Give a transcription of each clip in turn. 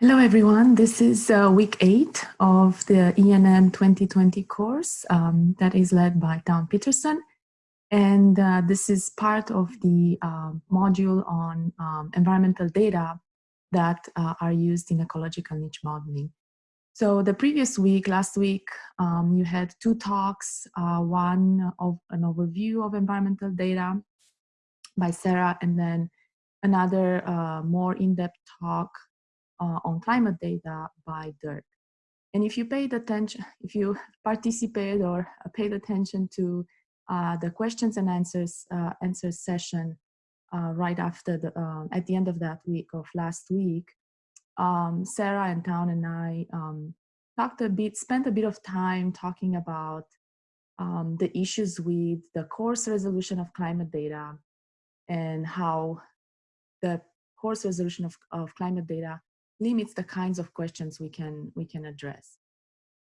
Hello, everyone. This is uh, week eight of the ENM 2020 course um, that is led by Town Peterson. And uh, this is part of the uh, module on um, environmental data that uh, are used in ecological niche modeling. So the previous week, last week, um, you had two talks, uh, one of an overview of environmental data by Sarah, and then another uh, more in-depth talk uh, on climate data by Dirk. And if you paid attention, if you participated or paid attention to uh, the questions and answers uh, answers session uh, right after the uh, at the end of that week of last week, um, Sarah and Town and I um, talked a bit, spent a bit of time talking about um, the issues with the coarse resolution of climate data and how the coarse resolution of, of climate data limits the kinds of questions we can we can address.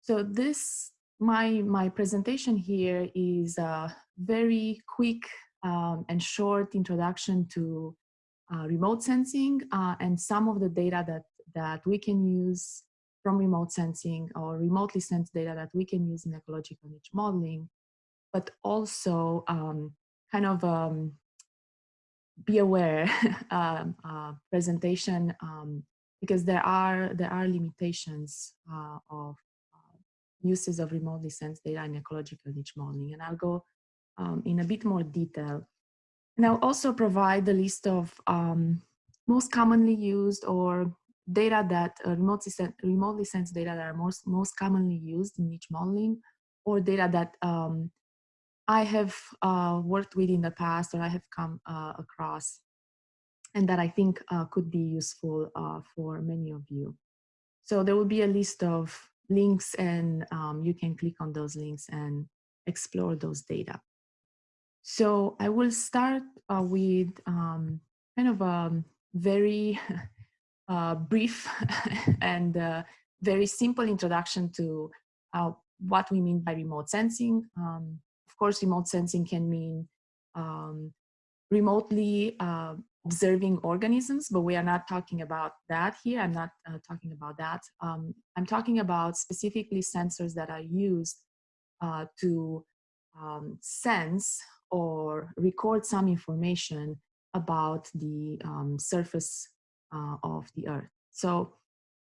So this my my presentation here is a very quick um, and short introduction to uh, remote sensing uh, and some of the data that that we can use from remote sensing or remotely sensed data that we can use in ecological niche modeling, but also um, kind of um, be aware um, uh, presentation um, because there are there are limitations uh, of uh, uses of remotely sensed data in ecological niche modeling, and I'll go um, in a bit more detail. And I'll also provide the list of um, most commonly used or data that uh, remotely, sen remotely sensed data that are most most commonly used in niche modeling, or data that um, I have uh, worked with in the past or I have come uh, across and that I think uh, could be useful uh, for many of you. So there will be a list of links and um, you can click on those links and explore those data. So I will start uh, with um, kind of a very uh, brief and uh, very simple introduction to uh, what we mean by remote sensing. Um, of course, remote sensing can mean um, remotely uh, observing organisms, but we are not talking about that here. I'm not uh, talking about that. Um, I'm talking about specifically sensors that are used uh, to um, sense or record some information about the um, surface uh, of the earth. So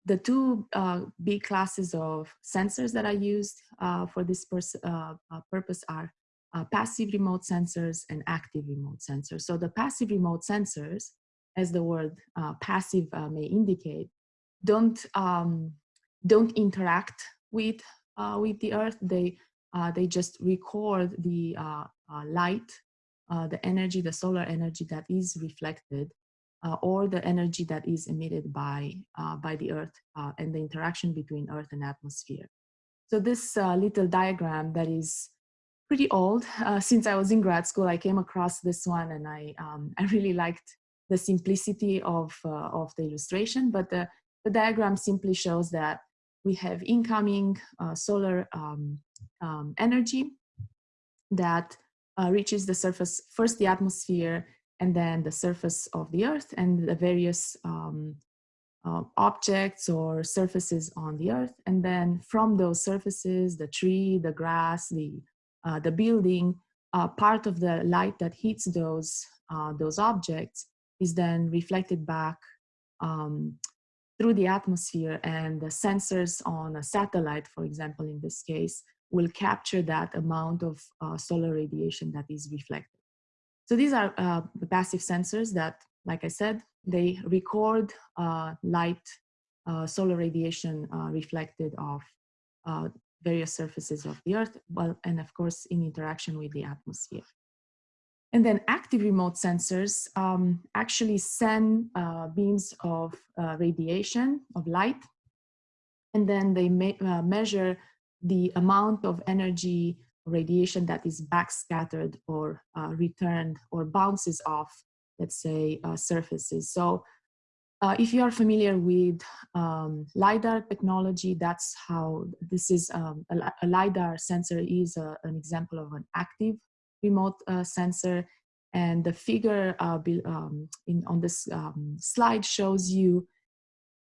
the two uh, big classes of sensors that are used uh, for this uh, purpose are uh, passive remote sensors and active remote sensors. So the passive remote sensors, as the word uh, passive uh, may indicate, don't um, don't interact with uh, with the Earth. They uh, they just record the uh, light, the energy, the solar energy that is reflected, or the energy that is emitted by by the Earth and the interaction between Earth and atmosphere. So this little diagram that is pretty old. Uh, since I was in grad school, I came across this one and I, um, I really liked the simplicity of, uh, of the illustration, but the, the diagram simply shows that we have incoming uh, solar um, um, energy that uh, reaches the surface, first the atmosphere, and then the surface of the earth and the various um, uh, objects or surfaces on the earth. And then from those surfaces, the tree, the grass, the uh, the building, uh, part of the light that hits those, uh, those objects is then reflected back um, through the atmosphere and the sensors on a satellite, for example, in this case, will capture that amount of uh, solar radiation that is reflected. So these are uh, the passive sensors that, like I said, they record light, solar radiation reflected off various surfaces of the earth, well, and of course in interaction with the atmosphere. And then active remote sensors um, actually send uh, beams of uh, radiation, of light, and then they uh, measure the amount of energy radiation that is backscattered or uh, returned or bounces off, let's say, uh, surfaces. So uh, if you are familiar with um, LiDAR technology, that's how this is um, a, a, LiDAR sensor is a, an example of an active remote uh, sensor. And the figure uh, um, in, on this um, slide shows you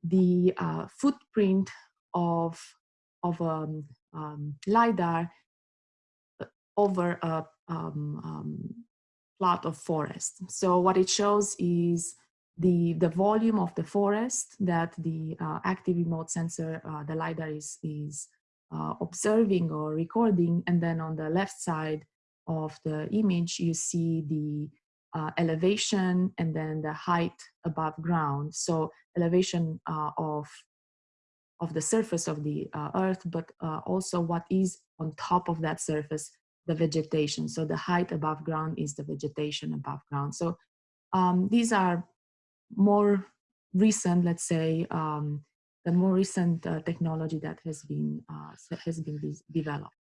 the uh, footprint of, of a um, um, LiDAR uh, over a plot of forest. So what it shows is the, the volume of the forest that the uh, active remote sensor, uh, the LiDAR is, is uh, observing or recording. And then on the left side of the image, you see the uh, elevation and then the height above ground. So elevation uh, of, of the surface of the uh, earth, but also what is on top of that surface, the vegetation. So the height above ground is the vegetation above ground. So um, these are more recent, let's say, um, the more recent uh, technology that has been, uh, has been developed.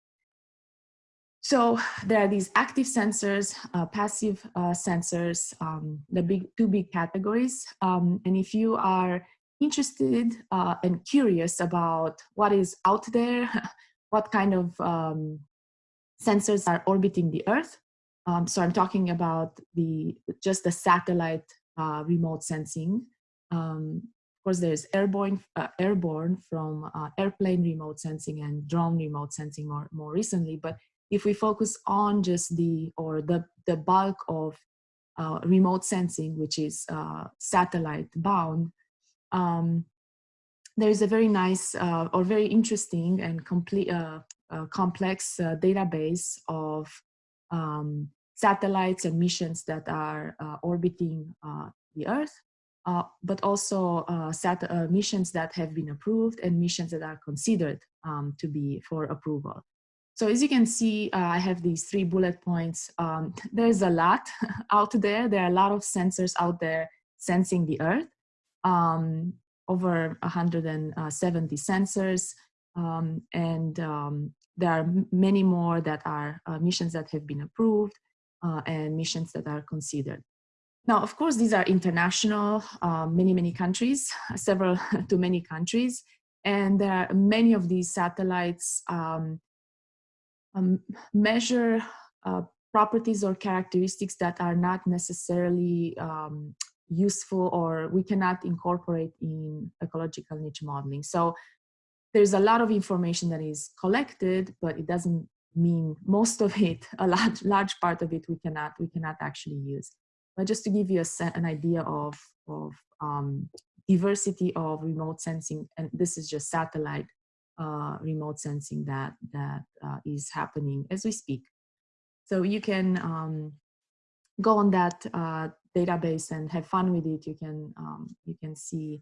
So there are these active sensors, uh, passive uh, sensors, um, the big two big categories. Um, and if you are interested uh, and curious about what is out there, what kind of um, sensors are orbiting the Earth. Um, so I'm talking about the just the satellite uh, remote sensing. Um, of course, there's airborne, uh, airborne from uh, airplane remote sensing and drone remote sensing more, more recently, but if we focus on just the, or the, the bulk of uh, remote sensing, which is uh, satellite bound, um, there is a very nice uh, or very interesting and complete, complex database of um, satellites and missions that are orbiting the Earth, but also missions that have been approved and missions that are considered um, to be for approval. So as you can see, uh, I have these three bullet points. Um, there's a lot out there. There are a lot of sensors out there sensing the Earth. Um, over 170 sensors. Um, and um, there are many more that are uh, missions that have been approved uh, and missions that are considered. Now, of course, these are international, uh, many, many countries, several to many countries. And there are many of these satellites um, um, measure uh, properties or characteristics that are not necessarily um, useful or we cannot incorporate in ecological niche modeling. So there's a lot of information that is collected, but it doesn't mean most of it, a large, large part of it we cannot, we cannot actually use. But just to give you a, an idea of, of um, diversity of remote sensing, and this is just satellite uh, remote sensing that that uh, is happening as we speak. So you can um, go on that uh, database and have fun with it. You can um, you can see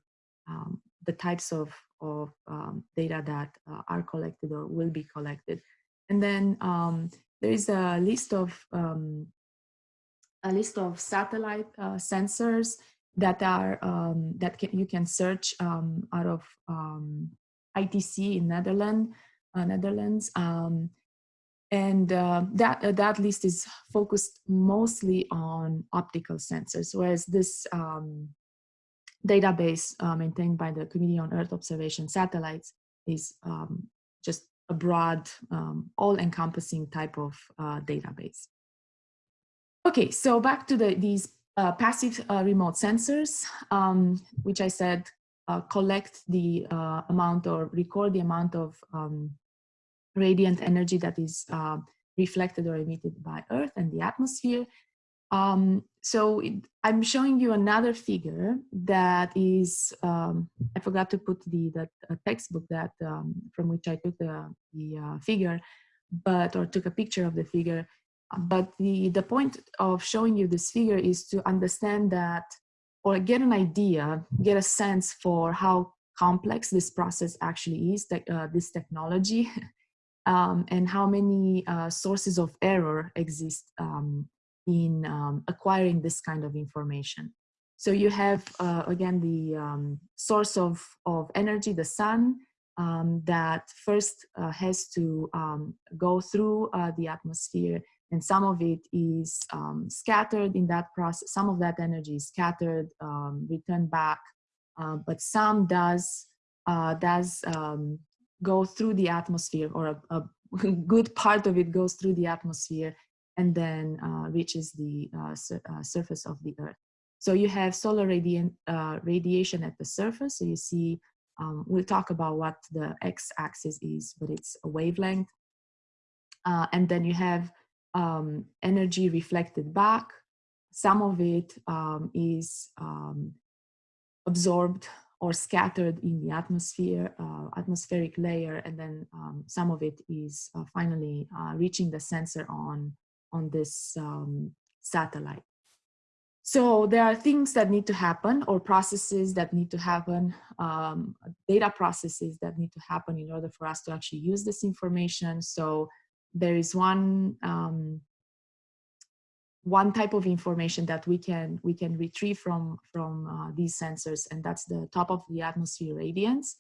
um, the types of of um, data that uh, are collected or will be collected, and then um, there is a list of um, a list of satellite uh, sensors that are that can, you can search out of ITC in Netherlands, uh, Netherlands. Um, and uh, that, uh, that list is focused mostly on optical sensors, whereas this um, database uh, maintained by the Committee on Earth Observation Satellites is um, just a broad, um, all-encompassing type of uh, database. Okay, so back to the, these uh, passive remote sensors, um, which I said uh, collect the uh, amount or record the amount of um, radiant energy that is uh, reflected or emitted by Earth and the atmosphere. Um, so it, I'm showing you another figure that is, um, I forgot to put the, the textbook that um, from which I took the, the uh, figure, but, or took a picture of the figure. But the, the point of showing you this figure is to understand that or get an idea, get a sense for how complex this process actually is, uh, this technology, um, and how many uh, sources of error exist um, in um, acquiring this kind of information. So you have, uh, again, the um, source of, of energy, the sun, um, that first uh, has to um, go through uh, the atmosphere and some of it is um, scattered in that process. Some of that energy is scattered, um, returned back, uh, but some does uh, does go through the atmosphere, or a, a, good part of it goes through the atmosphere and then uh, reaches the uh, sur uh, surface of the Earth. So you have solar radiant, radiation at the surface. So you see, um, we'll talk about what the x-axis is, but it's a wavelength. And then you have um, energy reflected back. Some of it um, is um, absorbed or scattered in the atmosphere, uh, atmospheric layer, and then um, some of it is uh, finally uh, reaching the sensor on, on this um, satellite. So there are things that need to happen or processes that need to happen, um, data processes that need to happen in order for us to actually use this information. So there is one um, one type of information that we can we can retrieve from from uh, these sensors and that's the top of the atmosphere radiance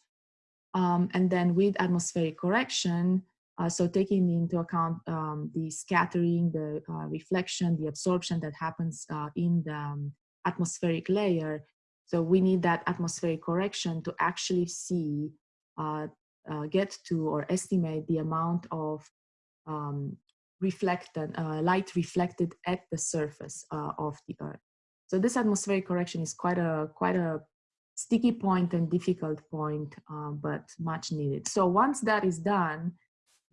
um, and then with atmospheric correction uh, so taking into account um, the scattering the uh, reflection the absorption that happens uh, in the um, atmospheric layer so we need that atmospheric correction to actually see uh, uh, get to or estimate the amount of um, reflected, uh, light reflected at the surface of the Earth. So this atmospheric correction is quite a, quite a sticky point and difficult point, but much needed. So once that is done,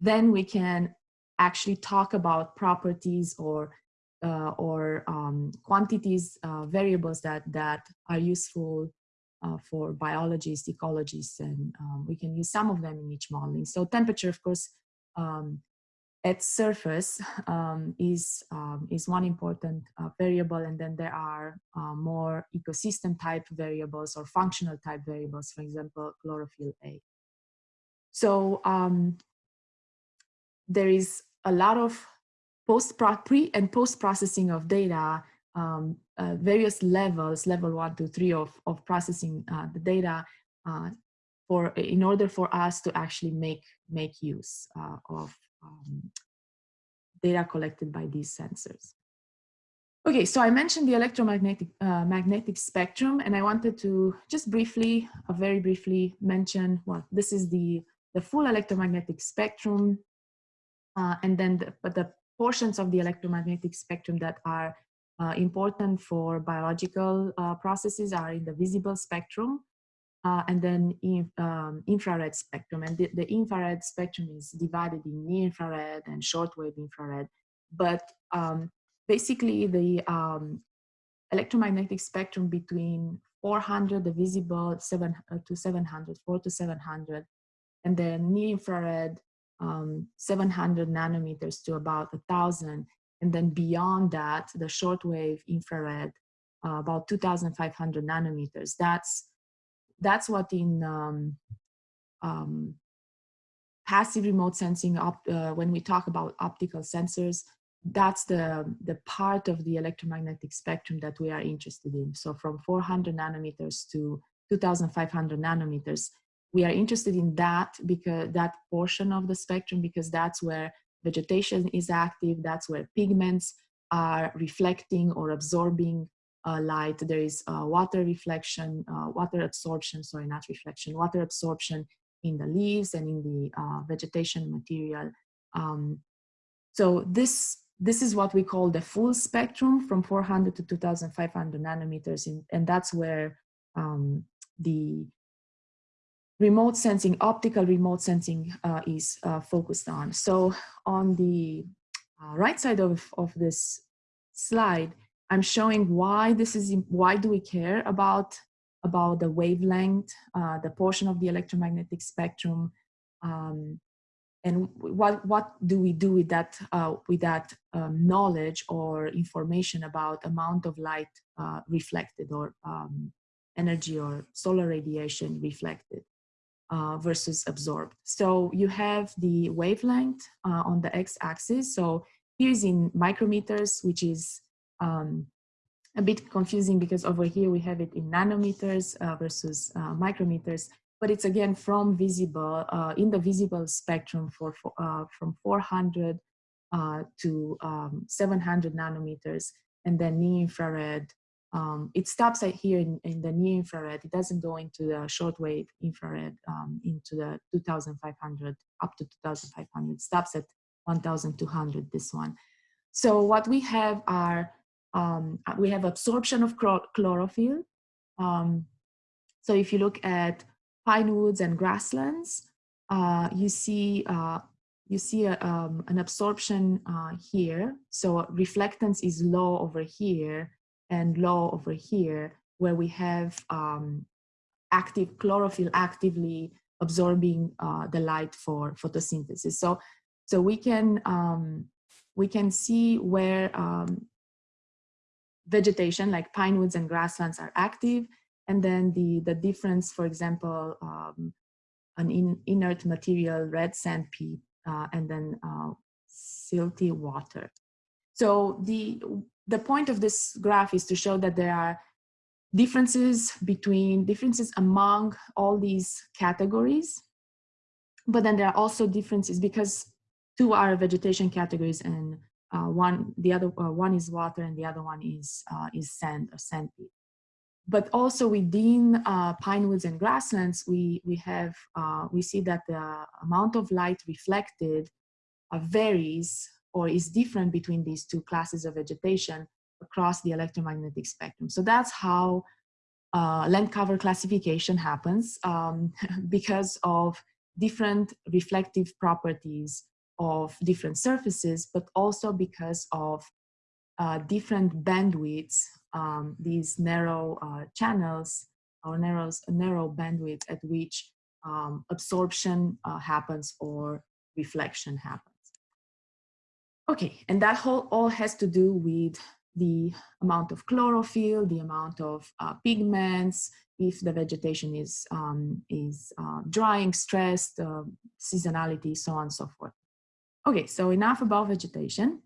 then we can actually talk about properties or uh, or um, quantities, uh, variables that, that are useful uh, for biologists, ecologists, and um, we can use some of them in niche modeling. So temperature, of course, um, at surface um, is, um, is one important uh, variable and then there are uh, more ecosystem type variables or functional type variables, for example, chlorophyll A. So um, there is a lot of post pre and post processing of data, um, uh, various levels, level one to three of, of processing uh, the data uh, for in order for us to actually make make use uh, of um, data collected by these sensors. Okay, so I mentioned the electromagnetic uh, magnetic spectrum, and I wanted to just briefly, uh, very briefly mention, well, this is the, the full electromagnetic spectrum, uh, and then the, but the portions of the electromagnetic spectrum that are uh, important for biological uh, processes are in the visible spectrum, uh, and then in, um, infrared spectrum. And the, the, infrared spectrum is divided in near infrared and shortwave infrared. But um, basically the um, electromagnetic spectrum between 400, the visible seven, uh, to 700, 4 to 700, and then near infrared um, 700 nanometers to about a thousand. And then beyond that, the shortwave infrared, uh, about 2,500 nanometers. That's that's what in um, um, passive remote sensing, op uh, when we talk about optical sensors, that's the, the part of the electromagnetic spectrum that we are interested in. So from 400 nanometers to 2500 nanometers, we are interested in that because that portion of the spectrum because that's where vegetation is active, that's where pigments are reflecting or absorbing uh, light, there is uh, water reflection, uh, water absorption, sorry, not reflection, water absorption in the leaves and in the uh, vegetation material. Um, so this, this is what we call the full spectrum from 400 to 2500 nanometers, in, and that's where um, the remote sensing, optical remote sensing uh, is uh, focused on. So on the right side of, of this slide, I'm showing why this is, why do we care about, about the wavelength, uh, the portion of the electromagnetic spectrum, um, and what, what do we do with that, uh, with that um, knowledge or information about amount of light uh, reflected or um, energy or solar radiation reflected uh, versus absorbed. So you have the wavelength uh, on the x-axis. So here's in micrometers, which is um, a bit confusing because over here we have it in nanometers uh, versus uh, micrometers, but it's again from visible, uh, in the visible spectrum for, for uh, from 400 uh, to um, 700 nanometers, and then near infrared. Um, it stops at here in, in, the near infrared. It doesn't go into the shortwave infrared um, into the 2500 up to 2500. It stops at 1200. This one. So what we have are um, we have absorption of chlorophyll. Um, so if you look at pine woods and grasslands, uh, you see uh, you see a, um, an absorption uh, here. So reflectance is low over here and low over here, where we have um, active chlorophyll actively absorbing uh, the light for photosynthesis. So, so we can um, we can see where um, vegetation like pine woods and grasslands are active, and then the the difference, for example, um, an in, inert material, red sand pit, uh, and then uh, silty water. So the the point of this graph is to show that there are differences between differences among all these categories but then there are also differences because two are vegetation categories and uh, one the other uh, one is water and the other one is uh, is sand or sand pit but also within uh, pine woods and grasslands we we have uh, we see that the amount of light reflected varies or is different between these two classes of vegetation across the electromagnetic spectrum. So that's how uh, land cover classification happens um, because of different reflective properties of different surfaces, but also because of uh, different bandwidths, um, these narrow uh, channels or narrow, narrow bandwidth at which um, absorption uh, happens or reflection happens. Okay, and that whole all has to do with the amount of chlorophyll, the amount of uh, pigments, if the vegetation is, um, is uh, drying, stressed, uh, seasonality, so on and so forth. Okay, so enough about vegetation.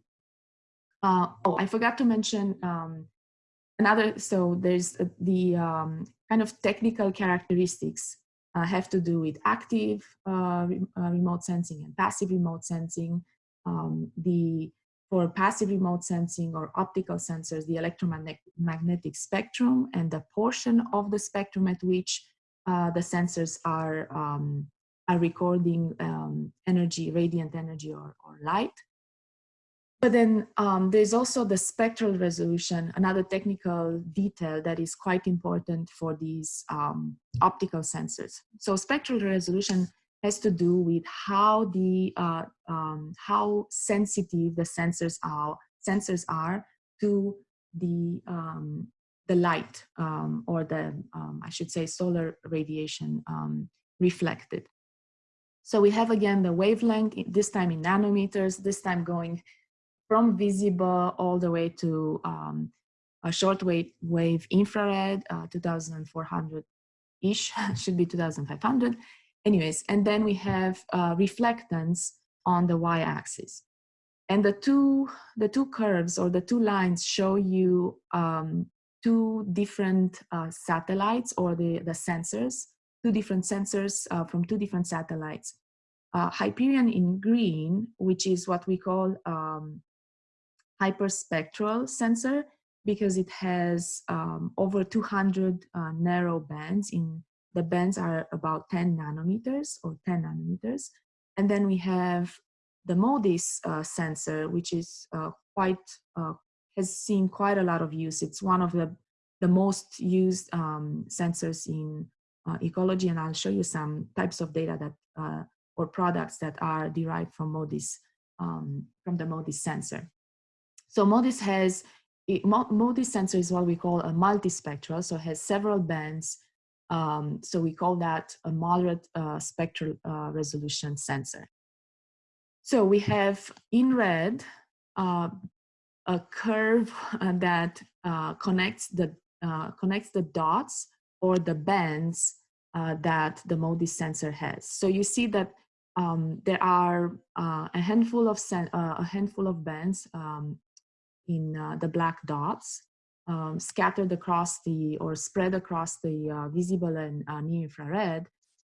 Uh, oh, I forgot to mention um, another, so there's the um, kind of technical characteristics uh, have to do with active uh, remote sensing and passive remote sensing. Um, the for passive remote sensing or optical sensors, the electromagnetic spectrum and the portion of the spectrum at which uh, the sensors are, um, are recording um, energy, radiant energy or, or light. But then um, there's also the spectral resolution, another technical detail that is quite important for these um, optical sensors. So spectral resolution has to do with how the uh, um, how sensitive the sensors are sensors are to the um, the light um, or the um, I should say solar radiation um, reflected. So we have again the wavelength this time in nanometers, this time going from visible all the way to um, a shortwave wave infrared, uh, 2400 ish should be 2500 anyways, and then we have uh, reflectance on the y-axis. And the two, the two curves or the two lines show you um, two different uh, satellites or the, the sensors, two different sensors uh, from two different satellites. Uh, Hyperion in green, which is what we call um, hyperspectral sensor because it has um, over 200 uh, narrow bands in the bands are about 10 nanometers or 10 nanometers. And then we have the MODIS uh, sensor, which is uh, quite, uh, has seen quite a lot of use. It's one of the, the most used um, sensors in uh, ecology. And I'll show you some types of data that, uh, or products that are derived from MODIS, um, from the MODIS sensor. So MODIS has, it, MODIS sensor is what we call a multispectral, so has several bands um, so we call that a moderate uh, spectral uh, resolution sensor. So we have in red uh, a curve uh, that uh, connects the uh, connects the dots or the bands that the MODIS sensor has. So you see that um, there are a handful of a handful of bands um, in the black dots um, scattered across the or spread across the uh, visible and uh, near infrared.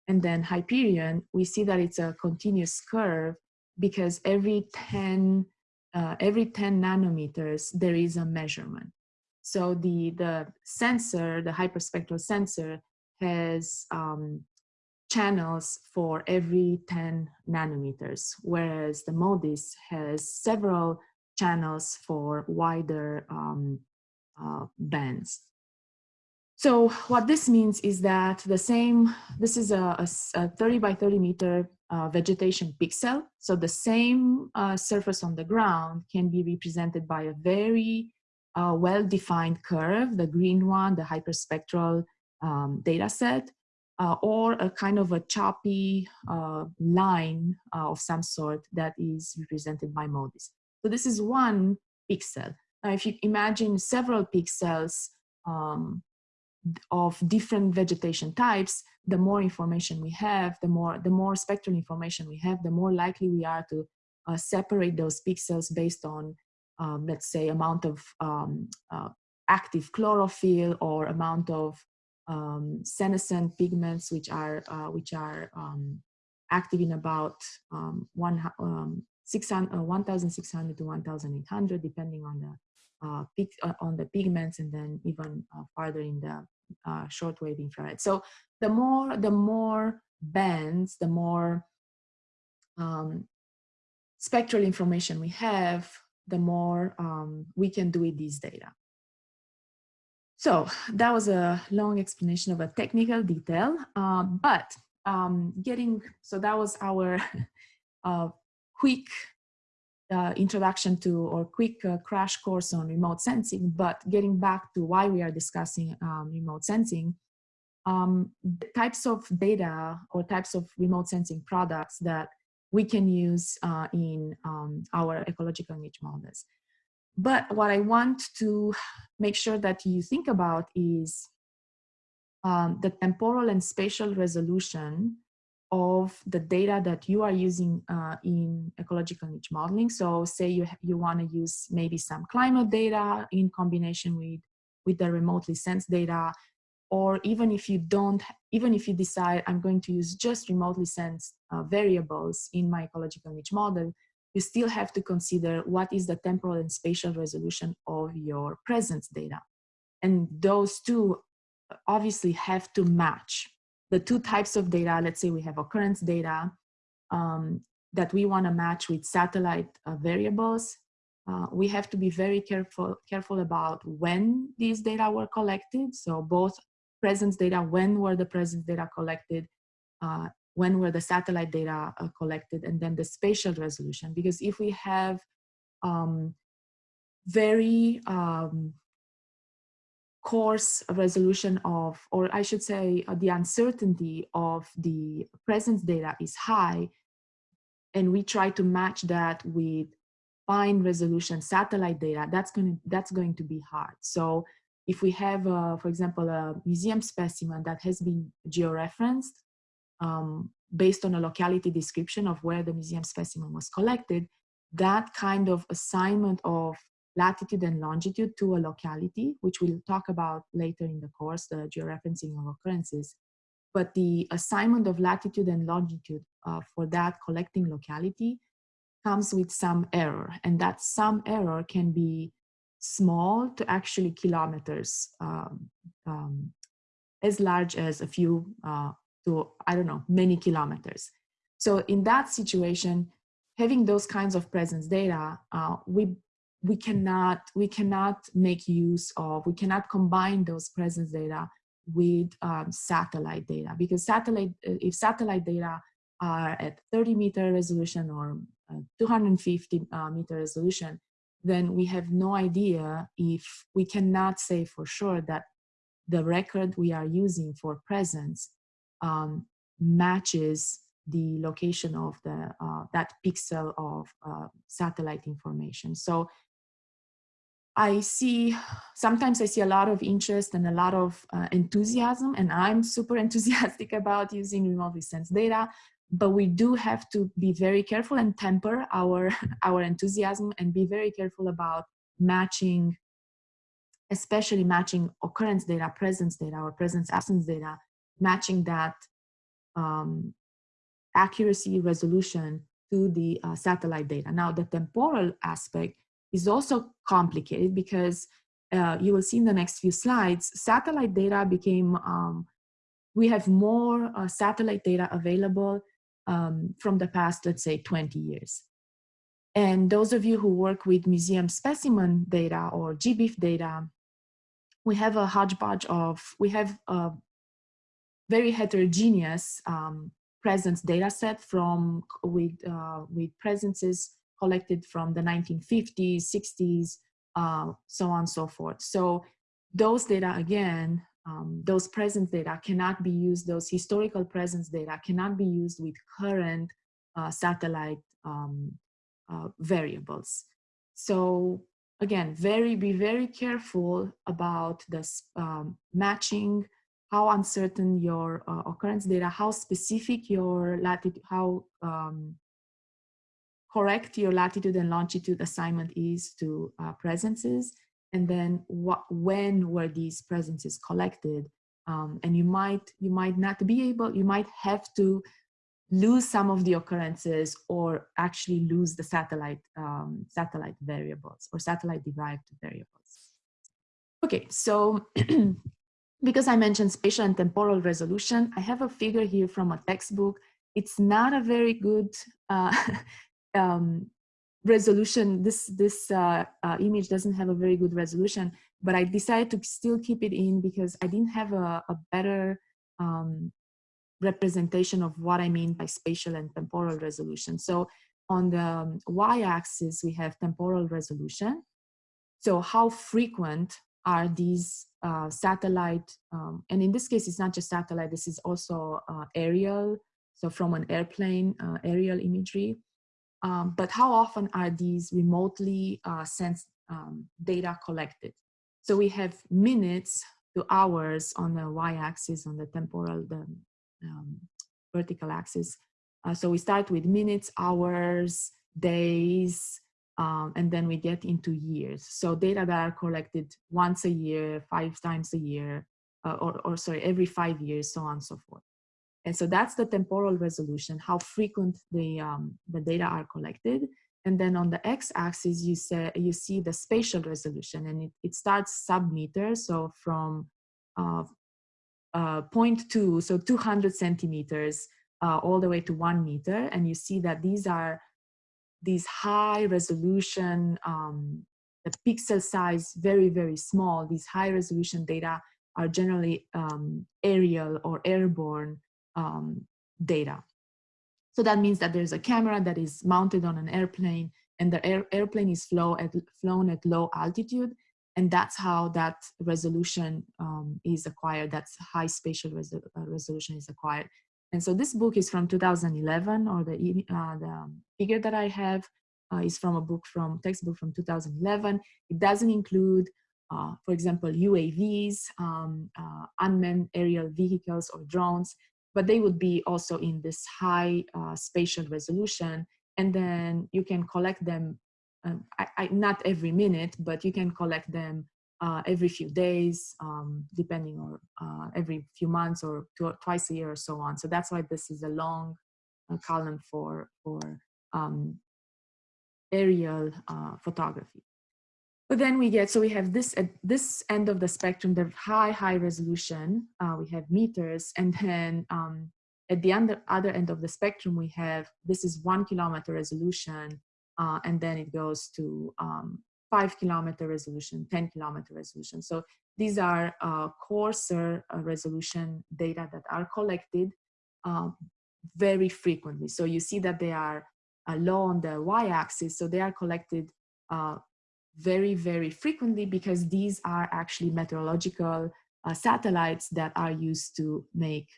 And then Hyperion, we see that it's a continuous curve because every 10, uh, every 10 nanometers, there is a measurement. So the, the sensor, the hyperspectral sensor has um, channels for every 10 nanometers, whereas the MODIS has several channels for wider um, uh, bands. So what this means is that the same, this is a, a, a 30 by 30 meter uh, vegetation pixel. So the same uh, surface on the ground can be represented by a very uh, well-defined curve, the green one, the hyperspectral um, data set, uh, or a kind of a choppy uh, line of some sort that is represented by MODIS. So this is one pixel. Now, if you imagine several pixels um, of different vegetation types, the more information we have, the more, the more spectral information we have, the more likely we are to uh, separate those pixels based on, um, let's say, amount of um, uh, active chlorophyll or amount of um, senescent pigments, which are, uh, which are um, active in about um, one, um, 600, uh, 1,600 to 1,800, depending on the uh, uh, on the pigments and then even uh, farther in the uh, shortwave infrared. So the more the more bands, the more um, spectral information we have, the more um, we can do with these data. So that was a long explanation of a technical detail, uh, but um, getting, so that was our uh, quick uh, introduction to or quick uh, crash course on remote sensing, but getting back to why we are discussing um, remote sensing, um, types of data or types of remote sensing products that we can use uh, in um, our ecological niche models. But what I want to make sure that you think about is um, the temporal and spatial resolution of the data that you are using uh, in ecological niche modeling. So say you, you want to use maybe some climate data in combination with, with the remotely sensed data, or even if you don't, even if you decide I'm going to use just remotely sensed uh, variables in my ecological niche model, you still have to consider what is the temporal and spatial resolution of your presence data. And those two uh, obviously have to match the two types of data, let's say we have occurrence data um, that we want to match with satellite uh, variables. Uh, we have to be very careful, careful about when these data were collected. So both presence data, when were the presence data collected, uh, when were the satellite data uh, collected, and then the spatial resolution. Because if we have um, very um, coarse resolution of, or I should say uh, the uncertainty of the presence data is high, and we try to match that with fine resolution satellite data, that's going to, that's going to be hard. So if we have, uh, for example, a museum specimen that has been georeferenced um, based on a locality description of where the museum specimen was collected, that kind of assignment of latitude and longitude to a locality, which we'll talk about later in the course, the georeferencing of occurrences. But the assignment of latitude and longitude uh, for that collecting locality comes with some error. And that some error can be small to actually kilometers, um, um, as large as a few uh, to, I don't know, many kilometers. So in that situation, having those kinds of presence data, uh, we we cannot we cannot make use of we cannot combine those presence data with um, satellite data because satellite if satellite data are at 30 meter resolution or uh, 250 uh, meter resolution then we have no idea if we cannot say for sure that the record we are using for presence um, matches the location of the uh, that pixel of uh, satellite information. So I see, sometimes I see a lot of interest and a lot of uh, enthusiasm, and I'm super enthusiastic about using remotely sensed data, but we do have to be very careful and temper our, our enthusiasm and be very careful about matching, especially matching occurrence data, presence data, or presence absence data, matching that um, accuracy resolution to the uh, satellite data. Now, the temporal aspect is also complicated because uh, you will see in the next few slides, satellite data became, um, we have more uh, satellite data available um, from the past, let's say 20 years. And those of you who work with museum specimen data or GBIF data, we have a hodgepodge of, we have a very heterogeneous um, presence data set from, with, uh, with presences collected from the 1950s, 60s, uh, so on and so forth. So those data, again, um, those presence data cannot be used, those historical presence data cannot be used with current uh, satellite um, uh, variables. So again, very be very careful about this um, matching, how uncertain your uh, occurrence data, how specific your latitude, how um, correct your latitude and longitude assignment is to uh, presences, and then what, when were these presences collected. Um, and you might, you might not be able, you might have to lose some of the occurrences or actually lose the satellite, um, satellite variables or satellite derived variables. Okay, so because I mentioned spatial and temporal resolution, I have a figure here from a textbook. It's not a very good uh, um, resolution. This, this uh, uh, image doesn't have a very good resolution, but I decided to still keep it in because I didn't have a, a better um, representation of what I mean by spatial and temporal resolution. So on the um, y-axis, we have temporal resolution. So how frequent are these uh, satellite, um, and in this case, it's not just satellite, this is also uh, aerial, so from an airplane, uh, aerial imagery. Um, but how often are these remotely uh, sensed um, data collected? So we have minutes to hours on the y-axis, on the temporal, the um, vertical axis. Uh, so we start with minutes, hours, days, um, and then we get into years. So data that are collected once a year, five times a year, uh, or, or sorry, every five years, so on and so forth. And so that's the temporal resolution, how frequent the, um, the data are collected. And then on the x-axis, you, you see the spatial resolution, and it, it starts sub-meter, so from uh, uh, 0.2, so 200 centimeters, uh, all the way to one meter. And you see that these are these high resolution, um, the pixel size very, very small. These high resolution data are generally um, aerial or airborne um, data. So that means that there's a camera that is mounted on an airplane and the air, airplane is at, flown at low altitude and that's how that resolution um, is acquired. That's high spatial resol uh, resolution is acquired. And so this book is from 2011 or the, uh, the figure that I have uh, is from a book from textbook from 2011 it doesn't include uh, for example UAVs um, uh, unmanned aerial vehicles or drones but they would be also in this high uh, spatial resolution and then you can collect them um, I, I, not every minute, but you can collect them uh, every few days, um, depending on uh, every few months or twice a year or so on. So that's why this is a long uh, column for, for um, aerial uh, photography. But then we get, so we have this at this end of the spectrum, the high, high resolution, uh, we have meters, and then um, at the other, other end of the spectrum, we have, this is one kilometer resolution, uh, and then it goes to um, five kilometer resolution, 10 kilometer resolution. So these are uh, coarser uh, resolution data that are collected um, very frequently. So you see that they are uh, low on the y-axis, so they are collected uh, very, very frequently because these are actually meteorological uh, satellites that are used to make,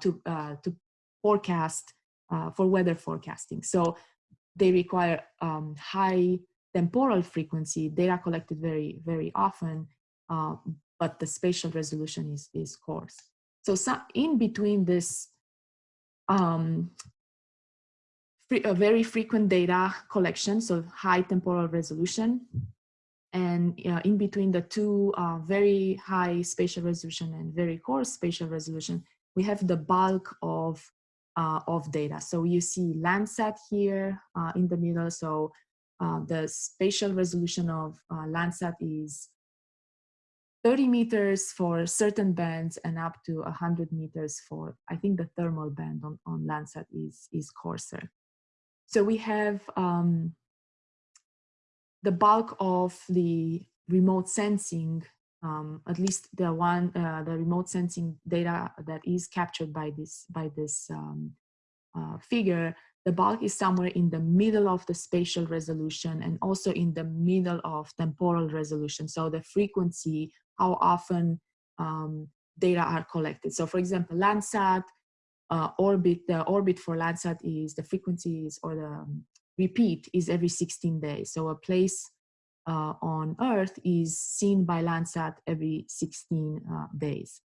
to, to forecast, for weather forecasting. So they require um, high temporal frequency, data collected very, very often, uh, but the spatial resolution is, is coarse. So some, in between this um, free, a very frequent data collection, so high temporal resolution, and in between the two uh, very high spatial resolution and very coarse spatial resolution, we have the bulk of uh, of data. So you see Landsat here uh, in the middle. So uh, the spatial resolution of uh, Landsat is 30 meters for certain bands and up to 100 meters for, I think the thermal band on, on Landsat is, is coarser. So we have um, the bulk of the remote sensing, um, at least the one, uh, the remote sensing data that is captured by this, by this um, uh, figure, the bulk is somewhere in the middle of the spatial resolution and also in the middle of temporal resolution. So the frequency, how often um, data are collected. So for example, Landsat uh, orbit, the orbit for Landsat is the frequencies or the um, repeat is every 16 days. So a place uh, on Earth is seen by Landsat every 16 uh, days.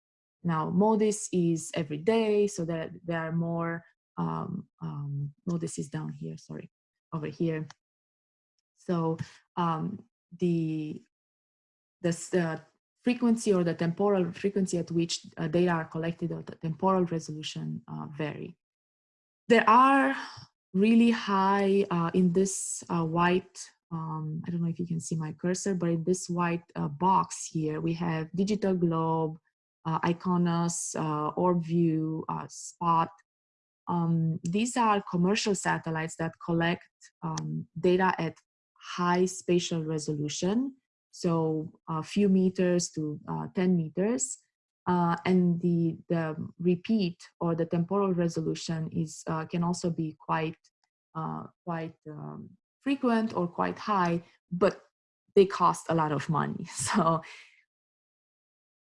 Now, MODIS is every day, so there, there are more, um, um, MODIS is down here, sorry, over here. So um, the, the frequency or the temporal frequency at which uh, data are collected or the temporal resolution uh, vary. There are really high uh, in this uh, white, um, I don't know if you can see my cursor, but in this white uh, box here, we have Digital Globe, uh, IKONOS, OrbView, SPOT. Um, these are commercial satellites that collect um, data at high spatial resolution so a few meters to uh, 10 meters. Uh, and the, the repeat or the temporal resolution is uh, can also be quite quite um, frequent or quite high, but they cost a lot of money. So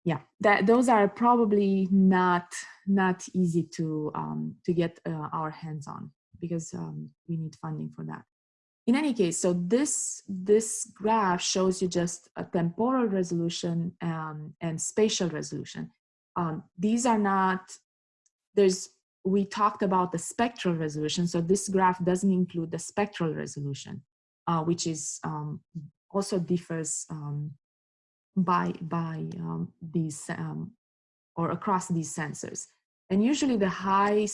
yeah, that those are probably not not easy to um, to get uh, our hands on because um, we need funding for that in any case, so this, this graph shows you just a temporal resolution um, and spatial resolution. Um, these are not, there's, we talked about the spectral resolution, so this graph doesn't include the spectral resolution, uh, which is um, also differs um, by, by um, these, um, or across these sensors. And usually the high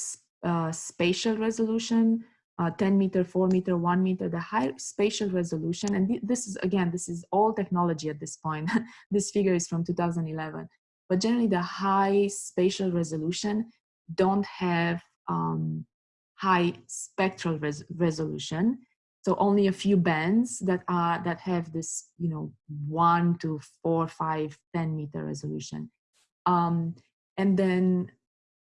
uh, spatial resolution uh, 10 meter, 4 meter, 1 meter, the high spatial resolution. And th this is, again, this is all technology at this point. this figure is from 2011. But generally the high spatial resolution don't have um, high spectral res resolution. So only a few bands that are that have this, you know, one to four, five, 10 meter resolution. Um, and then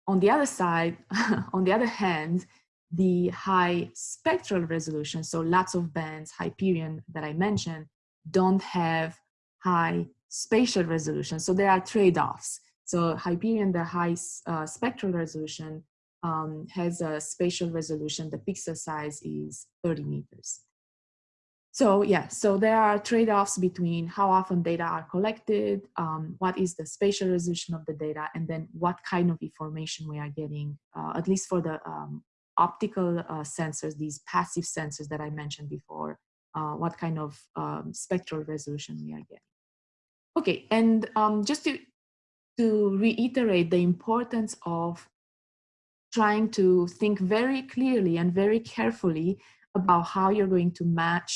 on the other side, on the other hand, the high spectral resolution, so lots of bands, Hyperion that I mentioned, don't have high spatial resolution. So there are trade-offs. So Hyperion, the high uh, spectral resolution, um, has a spatial resolution. The pixel size is 30 meters. So yeah, so there are trade-offs between how often data are collected, um, what is the spatial resolution of the data, and then what kind of information we are getting, uh, at least for the um, optical uh, sensors, these passive sensors that I mentioned before, uh, what kind of um, spectral resolution we are getting. Okay, and um, just to, to reiterate the importance of trying to think very clearly and very carefully about how you're going to match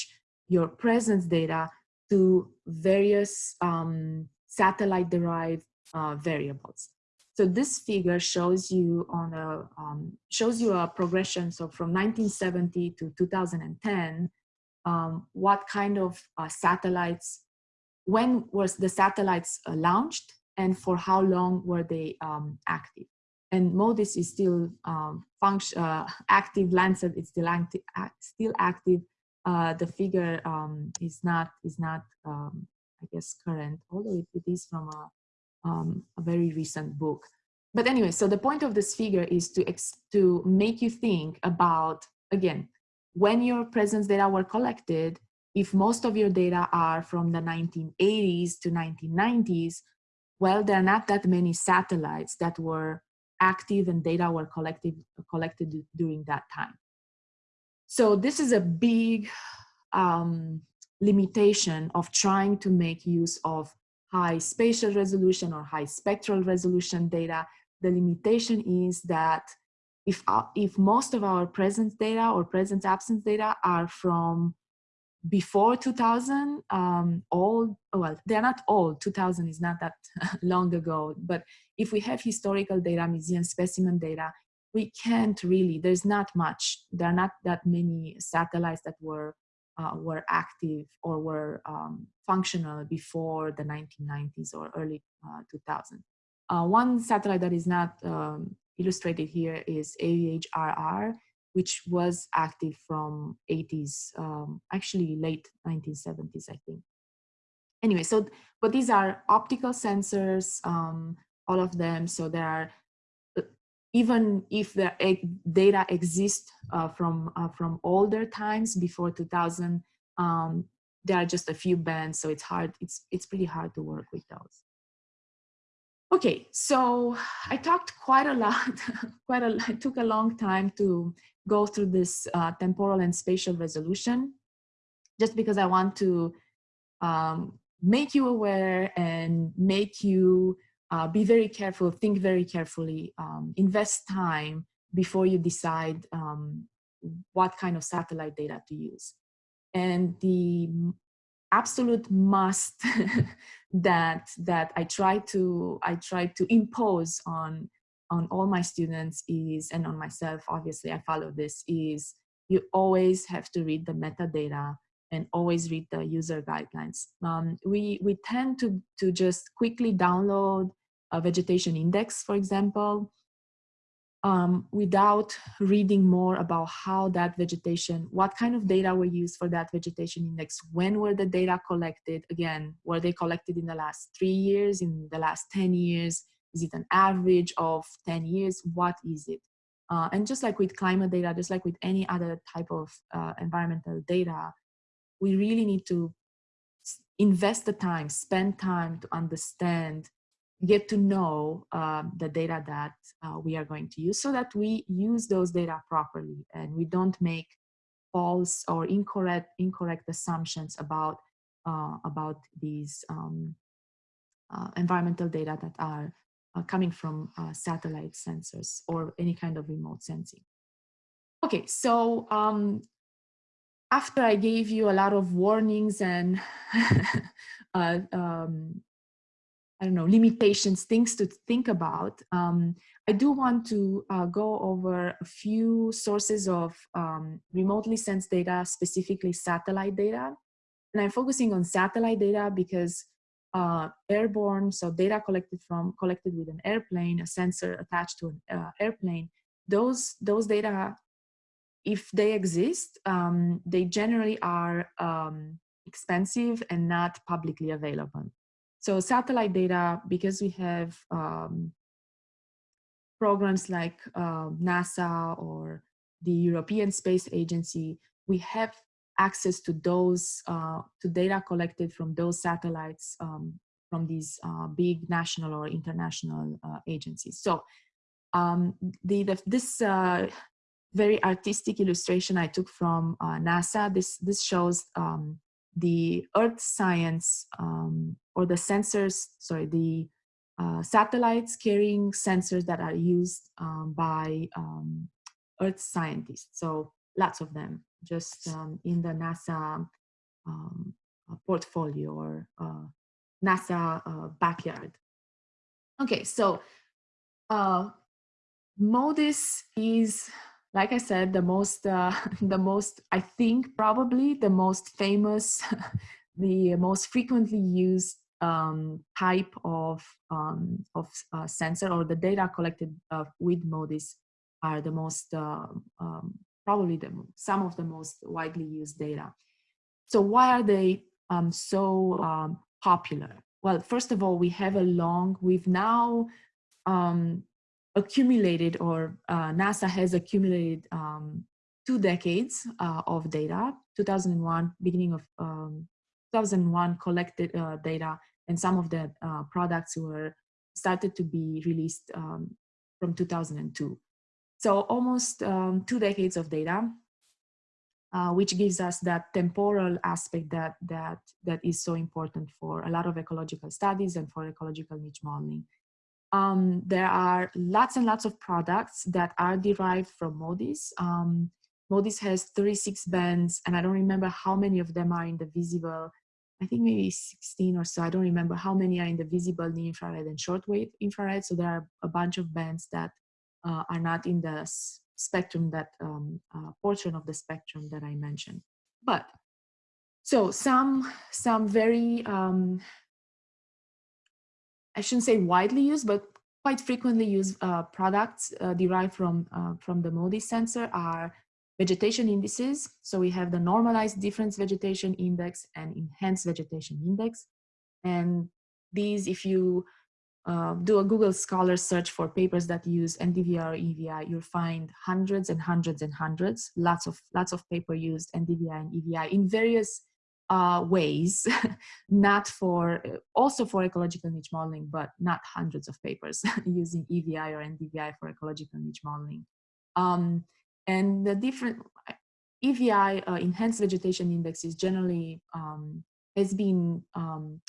your presence data to various um, satellite-derived uh, variables. So this figure shows you on a um, shows you a progression. So from 1970 to 2010, um, what kind of uh, satellites, when was the satellites uh, launched, and for how long were they um, active? And MODIS is still um, function uh, active. Landsat is still active. Still active. Uh, the figure um, is not is not um, I guess current, although it, it is from a um, a very recent book. But anyway, so the point of this figure is to, to make you think about, again, when your presence data were collected, if most of your data are from the 1980s to 1990s, well, there are not that many satellites that were active and data were collected, collected during that time. So this is a big um, limitation of trying to make use of high spatial resolution or high spectral resolution data, the limitation is that if, uh, if most of our presence data or presence absence data are from before 2000, um, all, well, they're not all, 2000 is not that long ago, but if we have historical data, museum specimen data, we can't really, there's not much, there are not that many satellites that were uh, were active or were um, functional before the 1990s or early uh, 2000. Uh, one satellite that is not um, illustrated here is AVHRR, which was active from 80s, um, actually late 1970s, I think. Anyway, so, but these are optical sensors, um, all of them. So there are even if the data exists uh, from uh, from older times before 2000 um, there are just a few bands so it's hard it's it's pretty hard to work with those. Okay so i talked quite a lot quite a lot, it took a long time to go through this uh, temporal and spatial resolution just because i want to um, make you aware and make you uh, be very careful, think very carefully, um, invest time before you decide um, what kind of satellite data to use. And the absolute must that that I try to I try to impose on on all my students is and on myself obviously I follow this is you always have to read the metadata and always read the user guidelines. Um, we, we tend to, to just quickly download a vegetation index, for example, um, without reading more about how that vegetation, what kind of data were used for that vegetation index, when were the data collected, again, were they collected in the last three years, in the last 10 years, is it an average of 10 years, what is it? Uh, and just like with climate data, just like with any other type of uh, environmental data, we really need to invest the time, spend time to understand, get to know um, the data that uh, we are going to use so that we use those data properly and we don't make false or incorrect incorrect assumptions about uh, about these um, uh, environmental data that are uh, coming from uh, satellite sensors or any kind of remote sensing. Okay, so um, after I gave you a lot of warnings and uh, um, I don't know, limitations, things to think about, um, I do want to uh, go over a few sources of um, remotely sensed data, specifically satellite data. And I'm focusing on satellite data because uh, airborne, so data collected from collected with an airplane, a sensor attached to an uh, airplane, those, those data if they exist, um, they generally are um, expensive and not publicly available. So satellite data, because we have um, programs like uh, NASA or the European Space Agency, we have access to those, uh, to data collected from those satellites um, from these uh, big national or international uh, agencies. So um, the, the, this uh, very artistic illustration I took from uh, NASA. This, this shows um, the earth science um, or the sensors, sorry, the uh, satellites carrying sensors that are used um, by um, earth scientists. So lots of them just um, in the NASA um, uh, portfolio or uh, NASA uh, backyard. Okay, so uh, MODIS is like I said, the most, uh, the most, I think probably the most famous, the most frequently used um, type of, um, of uh, sensor or the data collected uh, with MODIS are the most, uh, um, probably the, some of the most widely used data. So why are they um, so um, popular? Well, first of all, we have a long, we've now um, accumulated or uh, NASA has accumulated um, two decades uh, of data, 2001, beginning of um, 2001 collected uh, data and some of the uh, products were started to be released um, from 2002. So almost um, two decades of data, uh, which gives us that temporal aspect that, that, that is so important for a lot of ecological studies and for ecological niche modeling. Um, there are lots and lots of products that are derived from MODIS. Um, MODIS has 36 bands, and I don't remember how many of them are in the visible. I think maybe 16 or so. I don't remember how many are in the visible, near infrared, and shortwave infrared. So there are a bunch of bands that uh, are not in the spectrum, that um, uh, portion of the spectrum that I mentioned. But So some, some very, um, I shouldn't say widely used, but quite frequently used uh, products uh, derived from, uh, from the MODIS sensor are vegetation indices. So we have the normalized difference vegetation index and enhanced vegetation index. And these, if you uh, do a Google Scholar search for papers that use NDVI or EVI, you'll find hundreds and hundreds and hundreds, lots of, lots of paper used NDVI and EVI in various uh, ways, not for, also for ecological niche modeling, but not hundreds of papers using EVI or NDVI for ecological niche modeling. Um, and the different, EVI, uh, Enhanced Vegetation Index is generally, um, has been um,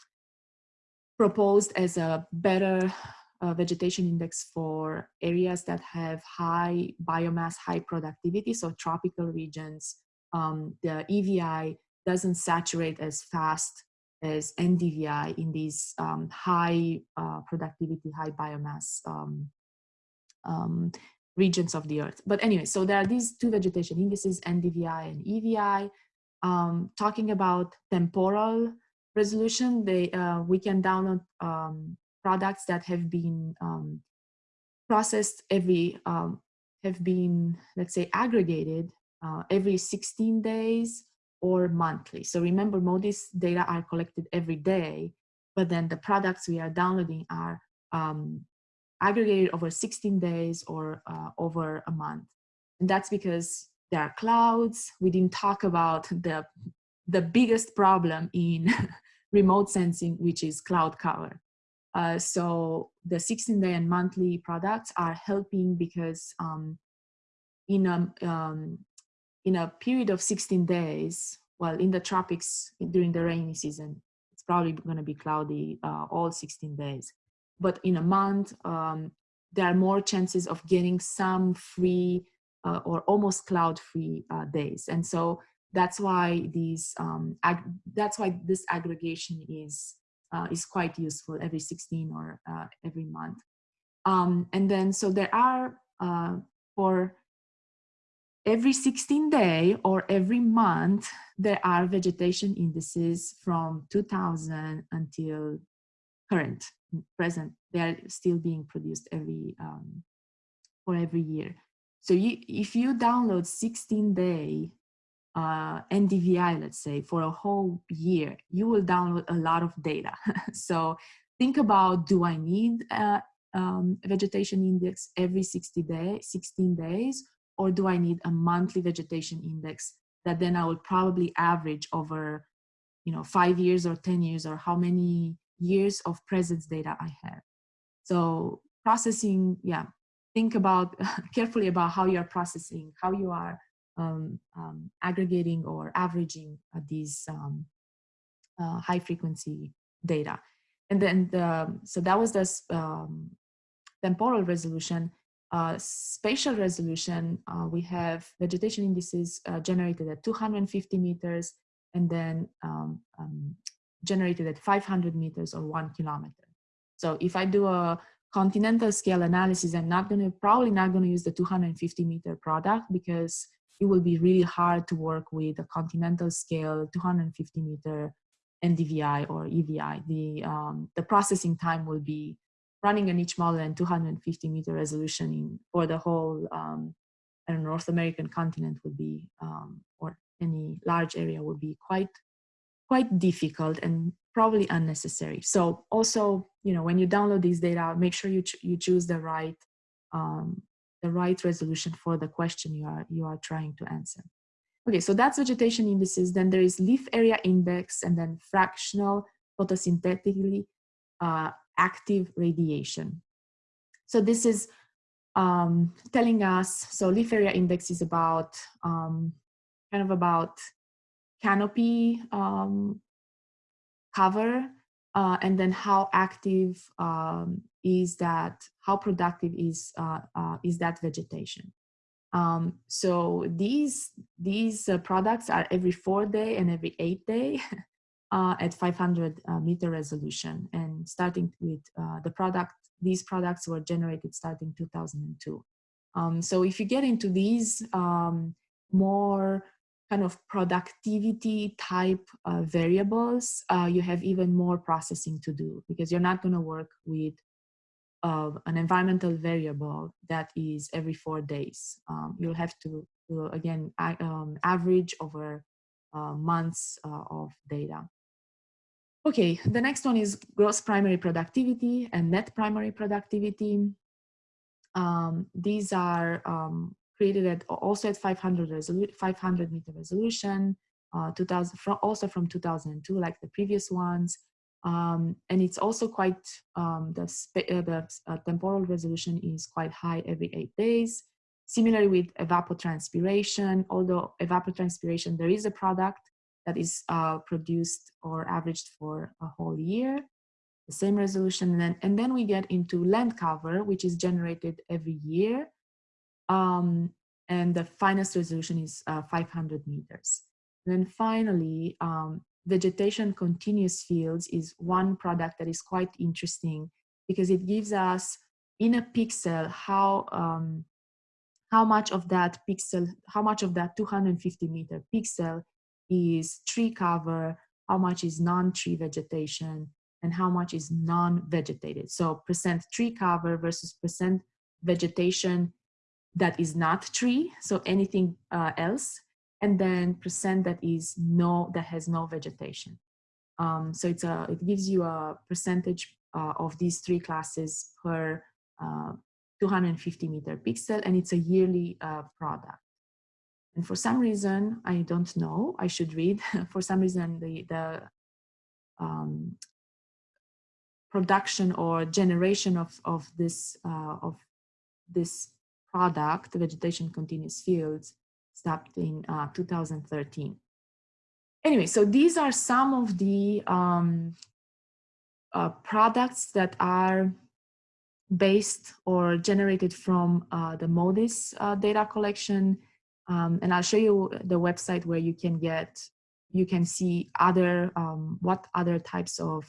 proposed as a better uh, vegetation index for areas that have high biomass, high productivity, so tropical regions. Um, the EVI doesn't saturate as fast as NDVI in these um, high uh, productivity, high biomass um, um, regions of the earth. But anyway, so there are these two vegetation indices, NDVI and EVI, um, talking about temporal resolution, they, uh, we can download um, products that have been um, processed every, have been, let's say, aggregated uh, every 16 days or monthly. So remember, MODIS data are collected every day, but then the products we are downloading are um, aggregated over 16 days or uh, over a month. And that's because there are clouds. We didn't talk about the, the biggest problem in remote sensing, which is cloud cover. Uh, so the 16 day and monthly products are helping because um, in, a, um, in a period of 16 days, well, in the tropics during the rainy season, it's probably going to be cloudy uh, all 16 days. But in a month, um, there are more chances of getting some free uh, or almost cloud-free uh, days. And so that's why these um, that's why this aggregation is uh, is quite useful every 16 or uh, every month. Um, and then so there are uh, for every 16 day or every month there are vegetation indices from 2000 until current present they are still being produced every um, for every year so you, if you download 16 day uh, NDVI, let's say, for a whole year, you will download a lot of data. so think about, do I need a um, vegetation index every 60 days, 16 days, or do I need a monthly vegetation index that then I will probably average over, you know, five years or 10 years or how many years of presence data I have. So processing, yeah, think about carefully about how you're processing, how you are um, um, aggregating or averaging uh, these um, uh, high frequency data. And then, the, so that was the um, temporal resolution. Uh, spatial resolution, uh, we have vegetation indices uh, generated at 250 meters and then um, um, generated at 500 meters or one kilometer. So if I do a continental scale analysis, I'm not going to, probably not going to use the 250 meter product because it will be really hard to work with a continental scale 250 meter NDVI or EVI. The, um, the processing time will be running a niche model and 250 meter resolution in, for the whole um, North American continent would be, um, or any large area would be quite, quite difficult and probably unnecessary. So also, you know, when you download these data, make sure you, ch you choose the right um, the right resolution for the question you are, you are trying to answer. Okay, so that's vegetation indices. Then there is leaf area index and then fractional photosynthetically uh, active radiation. So this is um, telling us, so leaf area index is about, um, kind of about canopy um, cover uh, and then how active um, is that how productive is uh, uh, is that vegetation um, so these these uh, products are every four day and every eight day uh, at 500 uh, meter resolution and starting with uh, the product these products were generated starting 2002 um, so if you get into these um, more kind of productivity type uh, variables, uh, you have even more processing to do because you're not going to work with uh, an environmental variable that is every four days. Um, you'll have to, again, um, average over uh, months uh, of data. Okay, the next one is gross primary productivity and net primary productivity. Um, these are um, created at also at 500, 500 meter resolution, uh, 2000, from, also from 2002, like the previous ones. Um, and it's also quite, um, the, uh, the uh, temporal resolution is quite high every eight days. Similarly with evapotranspiration, although evapotranspiration, there is a product that is uh, produced or averaged for a whole year, the same resolution. And then, and then we get into land cover, which is generated every year. Um, and the finest resolution is uh, 500 meters. And then finally, um, vegetation continuous fields is one product that is quite interesting because it gives us in a pixel how um, how much of that pixel, how much of that 250 meter pixel is tree cover, how much is non-tree vegetation, and how much is non-vegetated. So percent tree cover versus percent vegetation that is not tree, so anything uh, else, and then percent that is no, that has no vegetation. Um, so it's a, it gives you a percentage uh, of these three classes per uh, 250 meter pixel, and it's a yearly uh, product. And for some reason, I don't know, I should read, for some reason the, the um, production or generation of, of this, uh, of this product, vegetation continuous fields, stopped in uh, 2013. Anyway, so these are some of the um, uh, products that are based or generated from uh, the MODIS uh, data collection. Um, and I'll show you the website where you can get, you can see other, um, what other types of,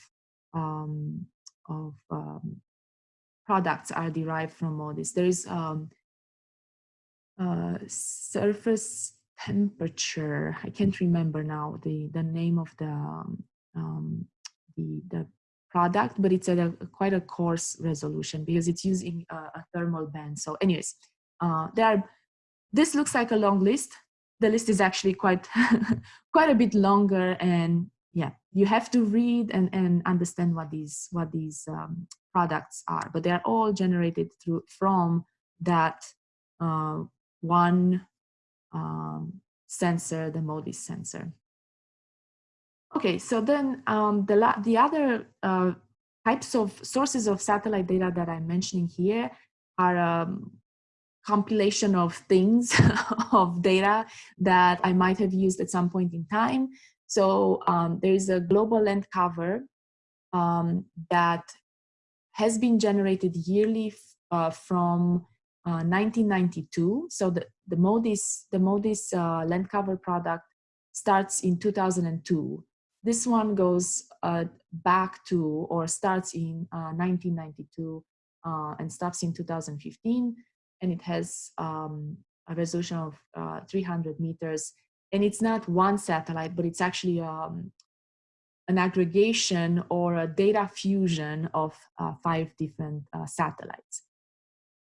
um, of um, products are derived from all this. There is um, uh, surface temperature. I can't remember now the the name of the um, the the product, but it's at a quite a coarse resolution because it's using a, a thermal band. So, anyways, uh, there are. This looks like a long list. The list is actually quite quite a bit longer, and yeah, you have to read and and understand what these what these um, products are. But they are all generated through from that uh, one um, sensor, the MODIS sensor. Okay, so then um, the, the other uh, types of sources of satellite data that I'm mentioning here are um, compilation of things of data that I might have used at some point in time. So um, there is a global land cover um, that has been generated yearly uh, from 1992. Uh, so the, the MODIS, the MODIS uh, land cover product starts in 2002. This one goes uh, back to or starts in 1992 uh, uh, and stops in 2015. And it has um, a resolution of 300 meters. And it's not one satellite, but it's actually um, an aggregation or a data fusion of five different satellites.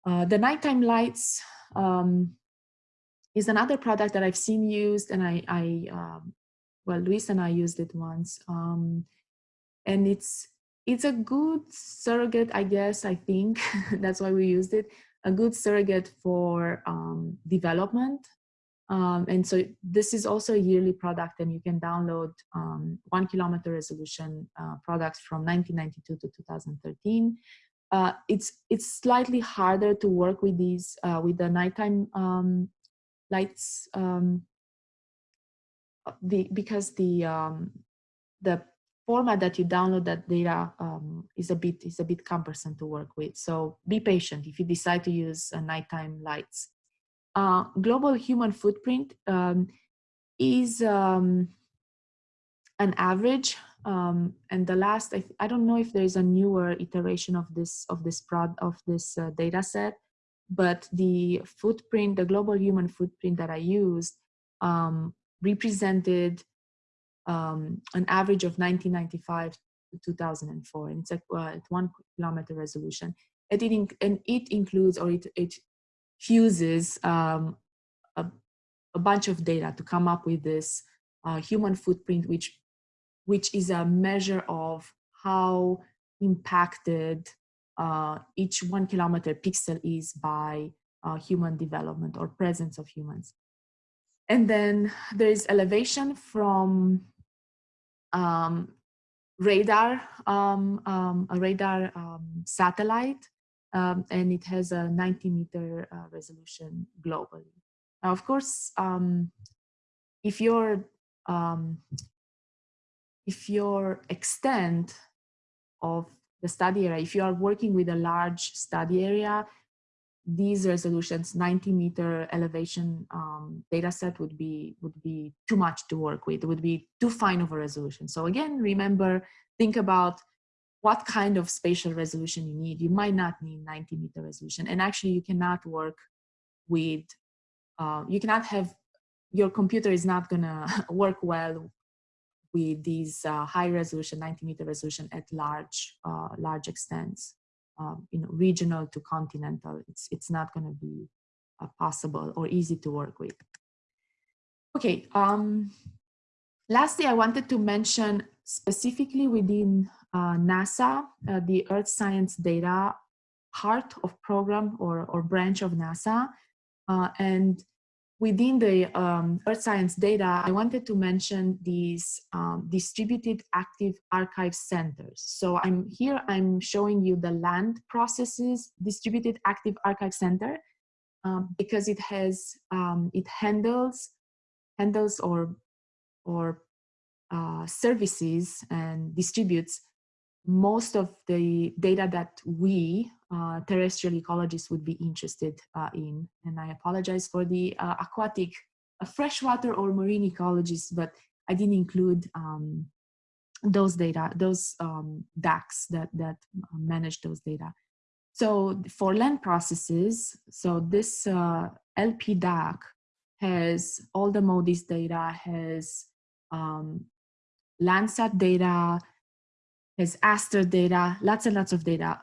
Uh, the nighttime lights um, is another product that I've seen used and I, I um, well, Luis and I used it once. Um, and it's, it's a good surrogate, I guess, I think, that's why we used it, a good surrogate for um, development. Um, and so this is also a yearly product and you can download um, one kilometer resolution uh, products from 1992 to 2013 uh, it's it's slightly harder to work with these uh, with the nighttime um, lights um, the because the um, the format that you download that data um, is a bit is a bit cumbersome to work with. So be patient if you decide to use uh, nighttime lights. Uh, global human footprint um, is um, an average um, and the last I, I don't know if there's a newer iteration of this of this prod of this uh, data set but the footprint the global human footprint that i used um, represented um, an average of 1995 to 2004, and it's at, uh, at one kilometer resolution. It, and it includes or it, it fuses um, a, a, bunch of data to come up with this uh, human footprint, which, which is a measure of how impacted uh, each one kilometer pixel is by uh, human development or presence of humans. And then there is elevation from um, radar, um, um, a radar um, satellite, um, and it has a 90 meter uh, resolution globally. Now, of course, if your if your extent of the study area, if you are working with a large study area, these resolutions 90 meter elevation um, data set would be would be too much to work with it would be too fine of a resolution. So again remember think about what kind of spatial resolution you need. You might not need 90 meter resolution and actually you cannot work with uh, you cannot have your computer is not gonna work well with these uh, high resolution 90 meter resolution at large uh, large extents um, you know, regional to continental. It's, it's not going to be uh, possible or easy to work with. Okay, um, lastly, I wanted to mention specifically within uh, NASA, uh, the Earth Science Data heart of program or, or branch of NASA. Uh, and within the um, earth science data, I wanted to mention these um, distributed active archive centers. So I'm here, I'm showing you the land processes distributed active archive center um, because it has, um, it handles, handles or, or uh, services and distributes most of the data that we uh, terrestrial ecologists would be interested uh, in. And I apologize for the uh, aquatic, uh, freshwater or marine ecologists, but I didn't include um, those data, those um, DAACs that, that uh, manage those data. So for land processes, so this uh, LP DAAC has all the MODIS data, has um, Landsat data, has ASTER data, lots and lots of data.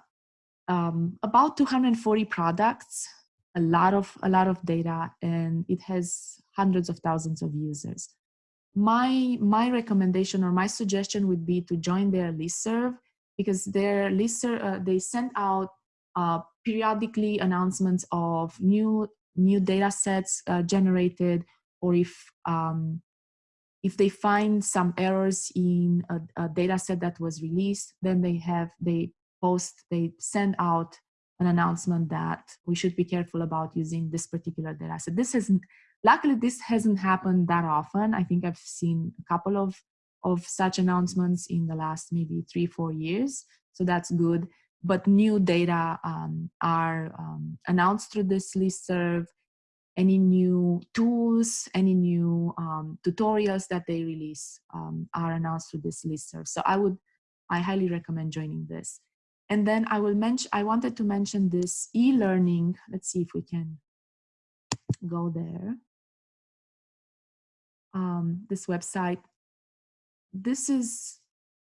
Um, about 240 products, a lot of a lot of data, and it has hundreds of thousands of users. My my recommendation or my suggestion would be to join their listserv because their listserv uh, they send out uh, periodically announcements of new new data sets uh, generated or if um, if they find some errors in a, a data set that was released, then they have, they post, they send out an announcement that we should be careful about using this particular data set. This isn't, luckily this hasn't happened that often. I think I've seen a couple of, of such announcements in the last maybe three, four years. So that's good. But new data um, are um, announced through this listserv any new tools, any new um, tutorials that they release um, are announced through this listserv. So I would, I highly recommend joining this. And then I will mention, I wanted to mention this e-learning. Let's see if we can go there. Um, this website. This is,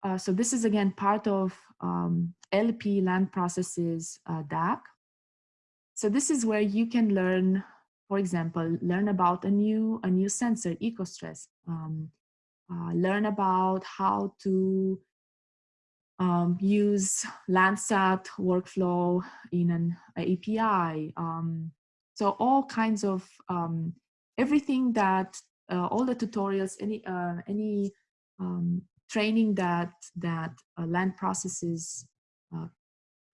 uh, so this is again part of um, LP land processes uh, DAAC. So this is where you can learn for example, learn about a new, a new sensor, EcoStress, um, uh, learn about how to um, use Landsat workflow in an API. Um, so all kinds of, um, everything that, uh, all the tutorials, any, uh, any um, training that, that land processes uh,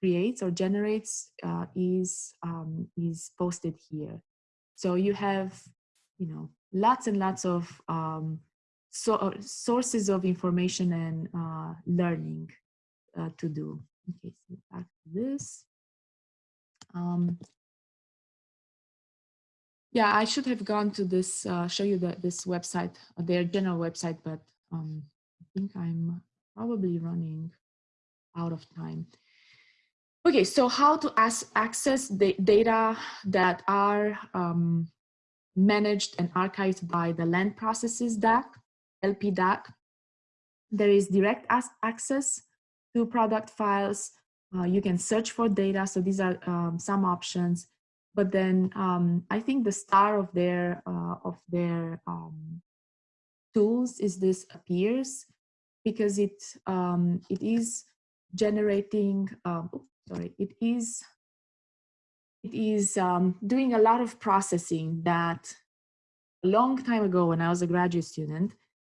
creates or generates uh, is, um, is posted here. So you have, you know, lots and lots of um, so, uh, sources of information and uh, learning uh, to do. Okay, so back to this. Um, yeah, I should have gone to this, uh, show you the, this website, uh, their general website, but um, I think I'm probably running out of time. Okay, so how to access the data that are um, managed and archived by the Land Processes DAAC, LPDAAC. There is direct access to product files. Uh, you can search for data. So these are um, some options. But then um, I think the star of their uh, of their um, tools is this AppEEARS because it um, it is generating. Um, sorry, it is it is um, doing a lot of processing that a long time ago when I was a graduate student,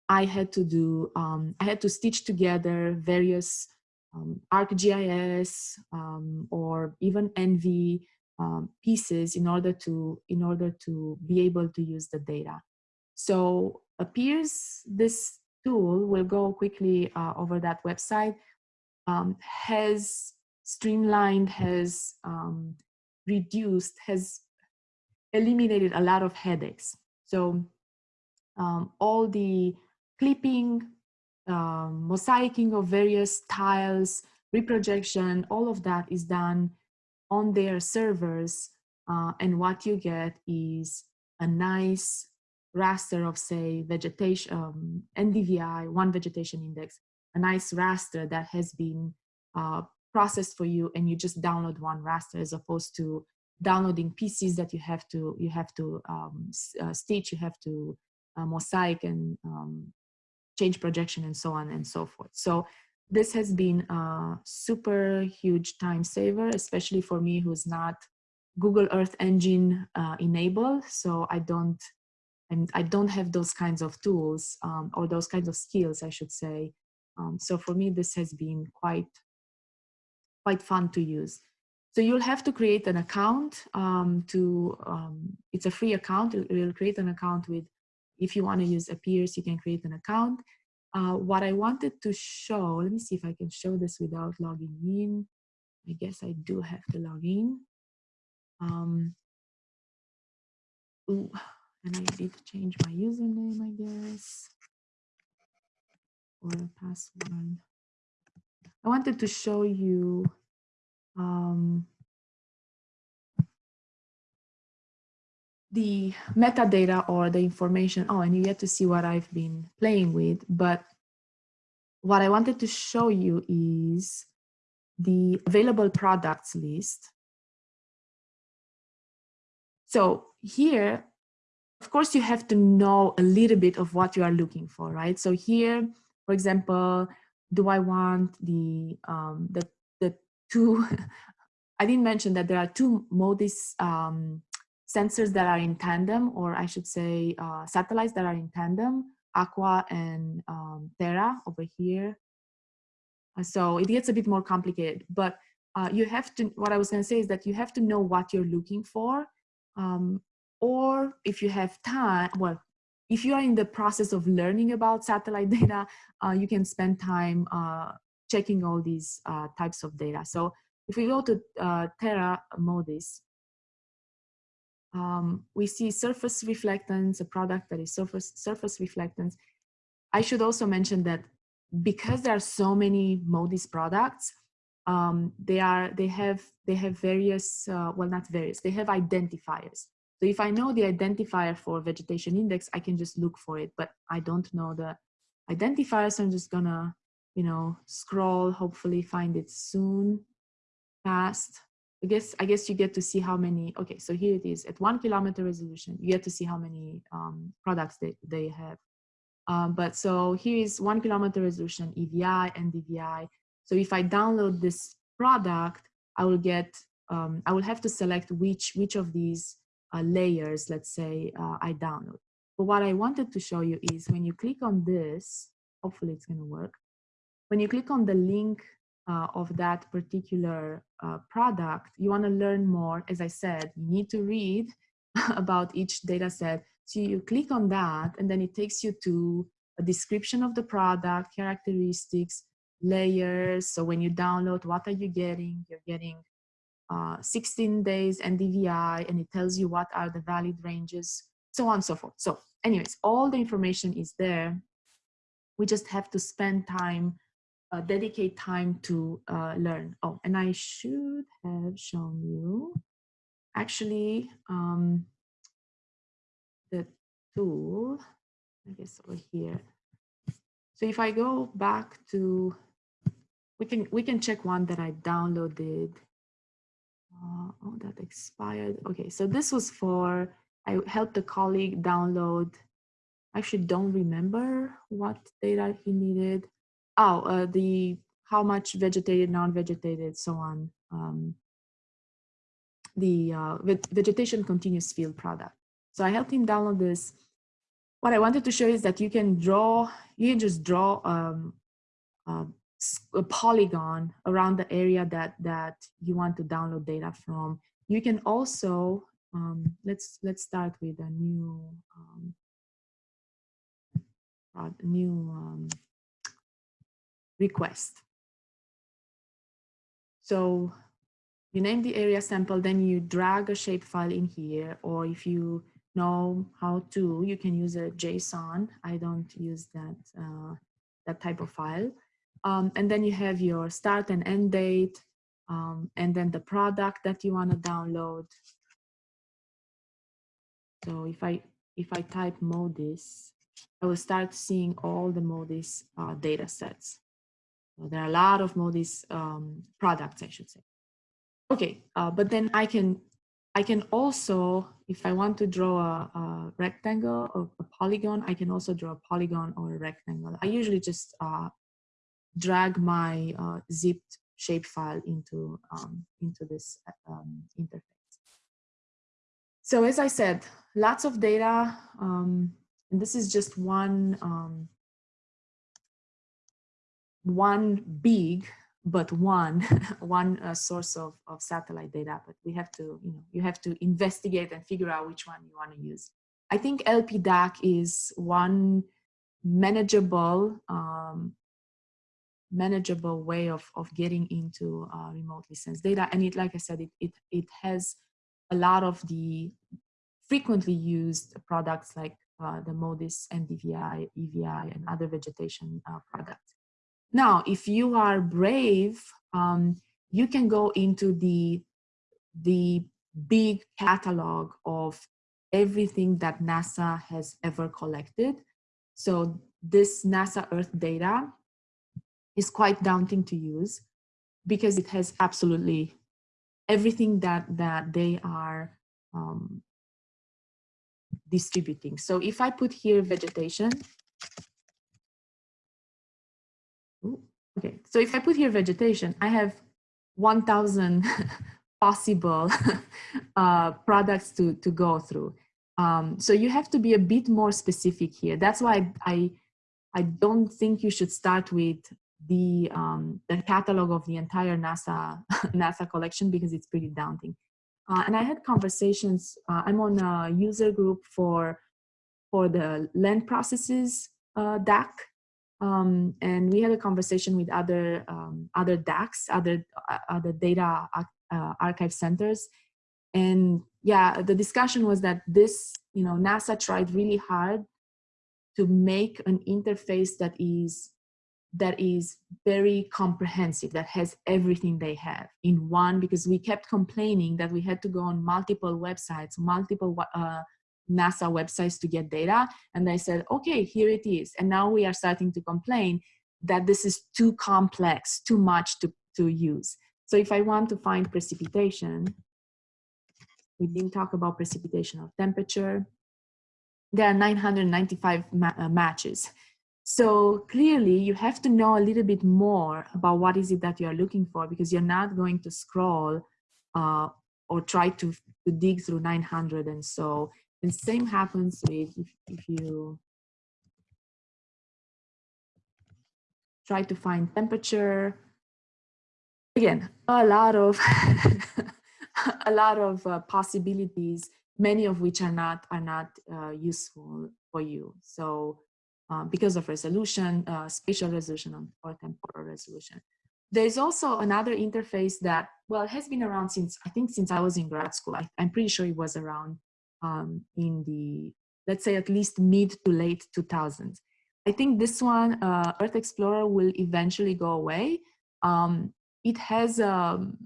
I had to do, I had to stitch together various um, ArcGIS um, or even ENVI um, pieces in order to in order to be able to use the data. So AppEEARS this tool will go quickly uh, over that website um, has streamlined has um, reduced has eliminated a lot of headaches. So um, all the clipping, um, mosaicing of various tiles, reprojection, all of that is done on their servers. Uh, and what you get is a nice raster of say vegetation, um, NDVI, one vegetation index, a nice raster that has been uh, processed for you and you just download one raster as opposed to downloading pieces that you have to you have to um, uh, stitch, you have to uh, mosaic and um, change projection and so on and so forth. So this has been a super huge time saver, especially for me who's not Google Earth Engine uh, enabled. So I don't and I don't have those kinds of tools um, or those kinds of skills, I should say. Um, so for me, this has been quite quite fun to use. So you'll have to create an account um, to, um, it's a free account. You'll create an account with, if you want to use AppEEARS, you can create an account. Uh, what I wanted to show, let me see if I can show this without logging in. I guess I do have to log in. Um, ooh, and I need to change my username, I guess, or a password. I wanted to show you um, the metadata or the information. Oh, and you get to see what I've been playing with. But what I wanted to show you is the available products list. So here, of course, you have to know a little bit of what you are looking for, right? So here, for example, do I want the um, the the two? I didn't mention that there are two MODIS um, sensors that are in tandem, or I should say uh, satellites that are in tandem, Aqua and um, Terra over here. Uh, so it gets a bit more complicated, but uh, you have to, what I was gonna say is that you have to know what you're looking for. Um, or if you have time, well, if you are in the process of learning about satellite data, uh, you can spend time uh, checking all these uh, types of data. So if we go to Terra MODIS, um, we see surface reflectance, a product that is surface, surface reflectance. I should also mention that because there are so many MODIS products, um, they are they have they have various uh, well not various they have identifiers so if I know the identifier for vegetation index, I can just look for it, but I don't know the identifier, so I'm just gonna, you know, scroll, hopefully find it soon, fast. I guess, I guess you get to see how many, okay, so here it is, at one kilometer resolution, you get to see how many um, products they, they have. Um, but so here is one kilometer resolution, EVI and DVI. So if I download this product, I will get, um, I will have to select which, which of these uh, layers, let's say, uh, I download. But what I wanted to show you is when you click on this, hopefully it's gonna work. When you click on the link uh, of that particular uh, product, you wanna learn more. As I said, you need to read about each data set. So you click on that and then it takes you to a description of the product, characteristics, layers. So when you download, what are you getting? You're getting uh, 16 days NDVI and it tells you what are the valid ranges, so on and so forth. So anyways, all the information is there. We just have to spend time, uh, dedicate time to uh, learn. Oh, and I should have shown you, actually, um, the tool, I guess over here. So if I go back to, we can we can check one that I downloaded. Uh, oh, that expired. Okay, so this was for, I helped a colleague download, I actually don't remember what data he needed. Oh, uh, the how much vegetated, non-vegetated, so on. Um, the uh, vegetation continuous field product. So I helped him download this. What I wanted to show is that you can draw, you can just draw um, uh, a polygon around the area that, that you want to download data from. You can also, um, let's, let's start with a new, um, a new um, request. So you name the area sample, then you drag a shapefile in here, or if you know how to, you can use a JSON. I don't use that, uh, that type of file. Um, and then you have your start and end date, um, and then the product that you want to download. So if I if I type MODIS, I will start seeing all the MODIS uh, data sets. There are a lot of MODIS um, products, I should say. Okay, uh, but then I can I can also, if I want to draw a, a, rectangle or a polygon, I can also draw a polygon or a rectangle. I usually just uh, drag my uh, zipped shapefile into um, into this um, interface. So as I said, lots of data, um, and this is just one um, one big but one one uh, source of, of satellite data but we have to you know you have to investigate and figure out which one you want to use. I think LPDAAC is one manageable um, manageable way of of getting into uh, remotely sensed data and it like i said it, it it has a lot of the frequently used products like uh, the modis ndvi evi and other vegetation uh, products now, if you are brave, um, you can go into the, the big catalog of everything that NASA has ever collected. So this NASA Earth data is quite daunting to use because it has absolutely everything that, that they are um, distributing. So if I put here vegetation, Okay, so if I put here vegetation, I have 1,000 possible uh, products to, to go through. Um, so you have to be a bit more specific here. That's why I, I don't think you should start with the, um, the catalog of the entire NASA, NASA collection because it's pretty daunting. Uh, and I had conversations, uh, I'm on a user group for, for the land processes uh, DAAC, um, and we had a conversation with other um, other DAACs, other uh, other data uh, archive centers, and yeah, the discussion was that this, you know, NASA tried really hard to make an interface that is that is very comprehensive, that has everything they have in one, because we kept complaining that we had to go on multiple websites, multiple uh, NASA websites to get data. And they said, okay, here it is. And now we are starting to complain that this is too complex, too much to, to use. So if I want to find precipitation, we didn't talk about precipitation or temperature. There are 995 ma uh, matches. So clearly you have to know a little bit more about what is it that you are looking for because you're not going to scroll uh, or try to, to dig through 900 and so and same happens with if, if you try to find temperature. Again, a lot of a lot of uh, possibilities, many of which are not are not uh, useful for you. So uh, because of resolution, uh, spatial resolution or temporal resolution. There's also another interface that, well, has been around since, I think since I was in grad school. I, I'm pretty sure it was around um, in the, let's say at least mid to late 2000s. I think this one, uh, Earth Explorer will eventually go away. Um, it has, um,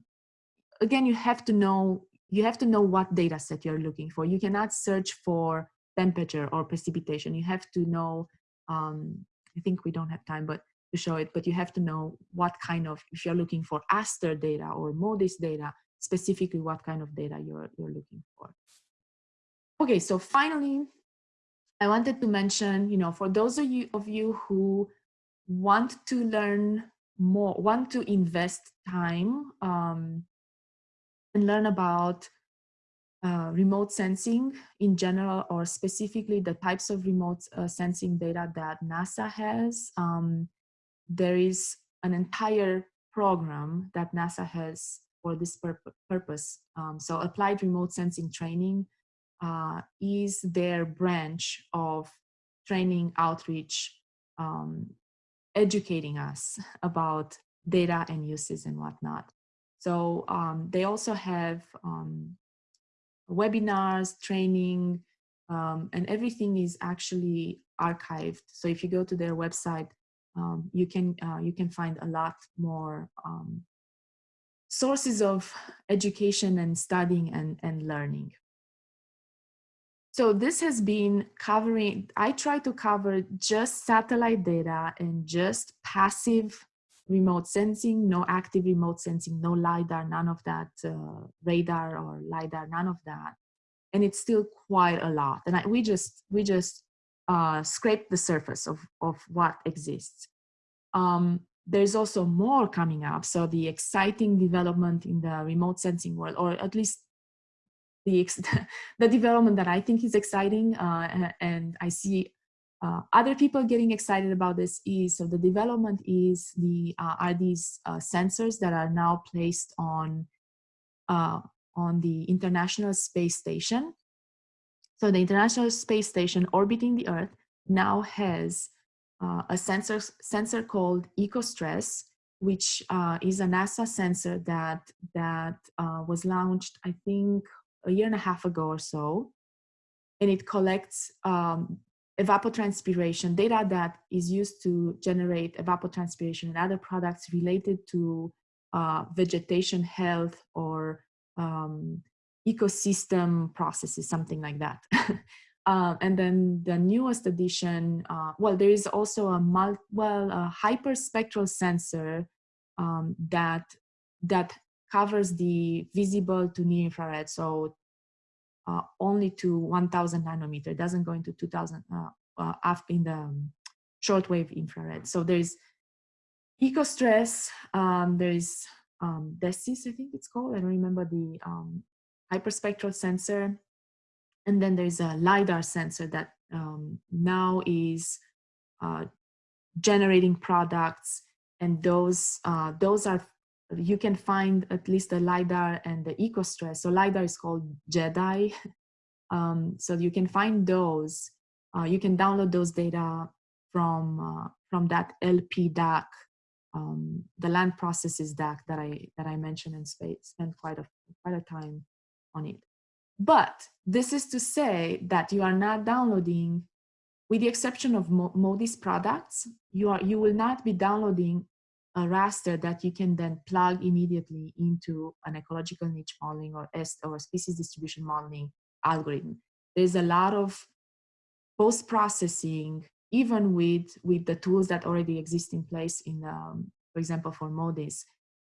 again, you have to know, you have to know what data set you're looking for. You cannot search for temperature or precipitation. You have to know, um, I think we don't have time, but to show it, but you have to know what kind of, if you're looking for ASTER data or MODIS data, specifically what kind of data you're, you're looking for. Okay, so finally, I wanted to mention, you know, for those of you, of you who want to learn more, want to invest time um, and learn about uh, remote sensing in general or specifically the types of remote uh, sensing data that NASA has. Um, there is an entire program that NASA has for this pur purpose. Um, so applied remote sensing training uh, is their branch of training outreach, um, educating us about data and uses and whatnot. So um, they also have um, webinars, training, um, and everything is actually archived. So if you go to their website, um, you can uh, you can find a lot more um, sources of education and studying and, and learning. So this has been covering, I try to cover just satellite data and just passive remote sensing, no active remote sensing, no LiDAR, none of that, uh, radar or LiDAR, none of that. And it's still quite a lot. And I, we just, we just uh, scrape the surface of, of what exists. Um, there's also more coming up. So the exciting development in the remote sensing world, or at least the, the development that I think is exciting uh, and I see uh, other people getting excited about this is so the development is the uh, are these uh, sensors that are now placed on uh, on the International Space Station. So the International Space Station orbiting the Earth now has uh, a sensor sensor called EcoStress, which is a NASA sensor that that was launched I think a year and a half ago or so. And it collects um, evapotranspiration data that is used to generate evapotranspiration and other products related to uh, vegetation health or um, ecosystem processes, something like that. uh, and then the newest addition, uh, well, there is also a mul well a hyperspectral sensor um, that that covers the visible to near infrared, so uh, only to 1000 nanometer, it doesn't go into 2000 uh, uh, up in the um, shortwave infrared. So there's EcoStress, um, there's um, DESIS, I think it's called, I don't remember the um, hyperspectral sensor. And then there's a LiDAR sensor that um, now is uh, generating products and those uh, those are you can find at least the LiDAR and the EcoStress. So LiDAR is called GEDI. Um, so you can find those. Uh, you can download those data from uh, from that LP DAAC, um, the land processes DAAC that I that I mentioned and spent quite a quite a time on it. But this is to say that you are not downloading, with the exception of MODIS products, you are you will not be downloading a raster that you can then plug immediately into an ecological niche modeling or, or species distribution modeling algorithm. There's a lot of post-processing, even with, with the tools that already exist in place in, um, for example, for MODIS.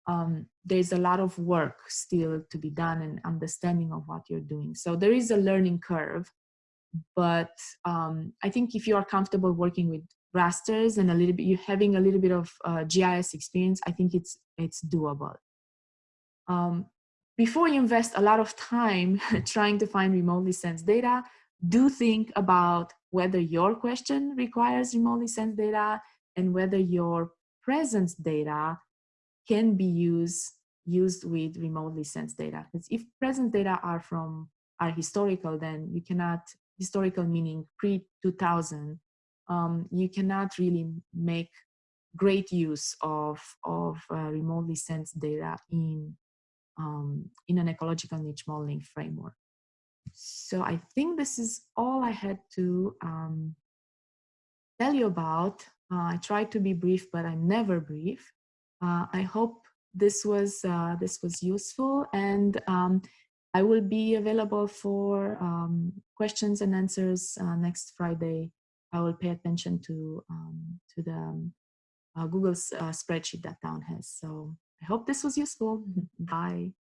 Um, there's a lot of work still to be done and understanding of what you're doing. So there is a learning curve, but um, I think if you are comfortable working with rasters and a little bit, you having a little bit of uh, GIS experience, I think it's, it's doable. Um, before you invest a lot of time trying to find remotely sensed data, do think about whether your question requires remotely sensed data and whether your presence data can be used used with remotely sensed data. Because if presence data are from are historical, then you cannot historical meaning pre 2000 um, you cannot really make great use of, of uh, remotely sensed data in, um, in an ecological niche modeling framework. So I think this is all I had to um, tell you about. Uh, I tried to be brief, but I'm never brief. Uh, I hope this was uh, this was useful. And um, I will be available for um, questions and answers uh, next Friday. I will pay attention to, um, to the um, uh, Google's uh, spreadsheet that Town has. So I hope this was useful. Bye.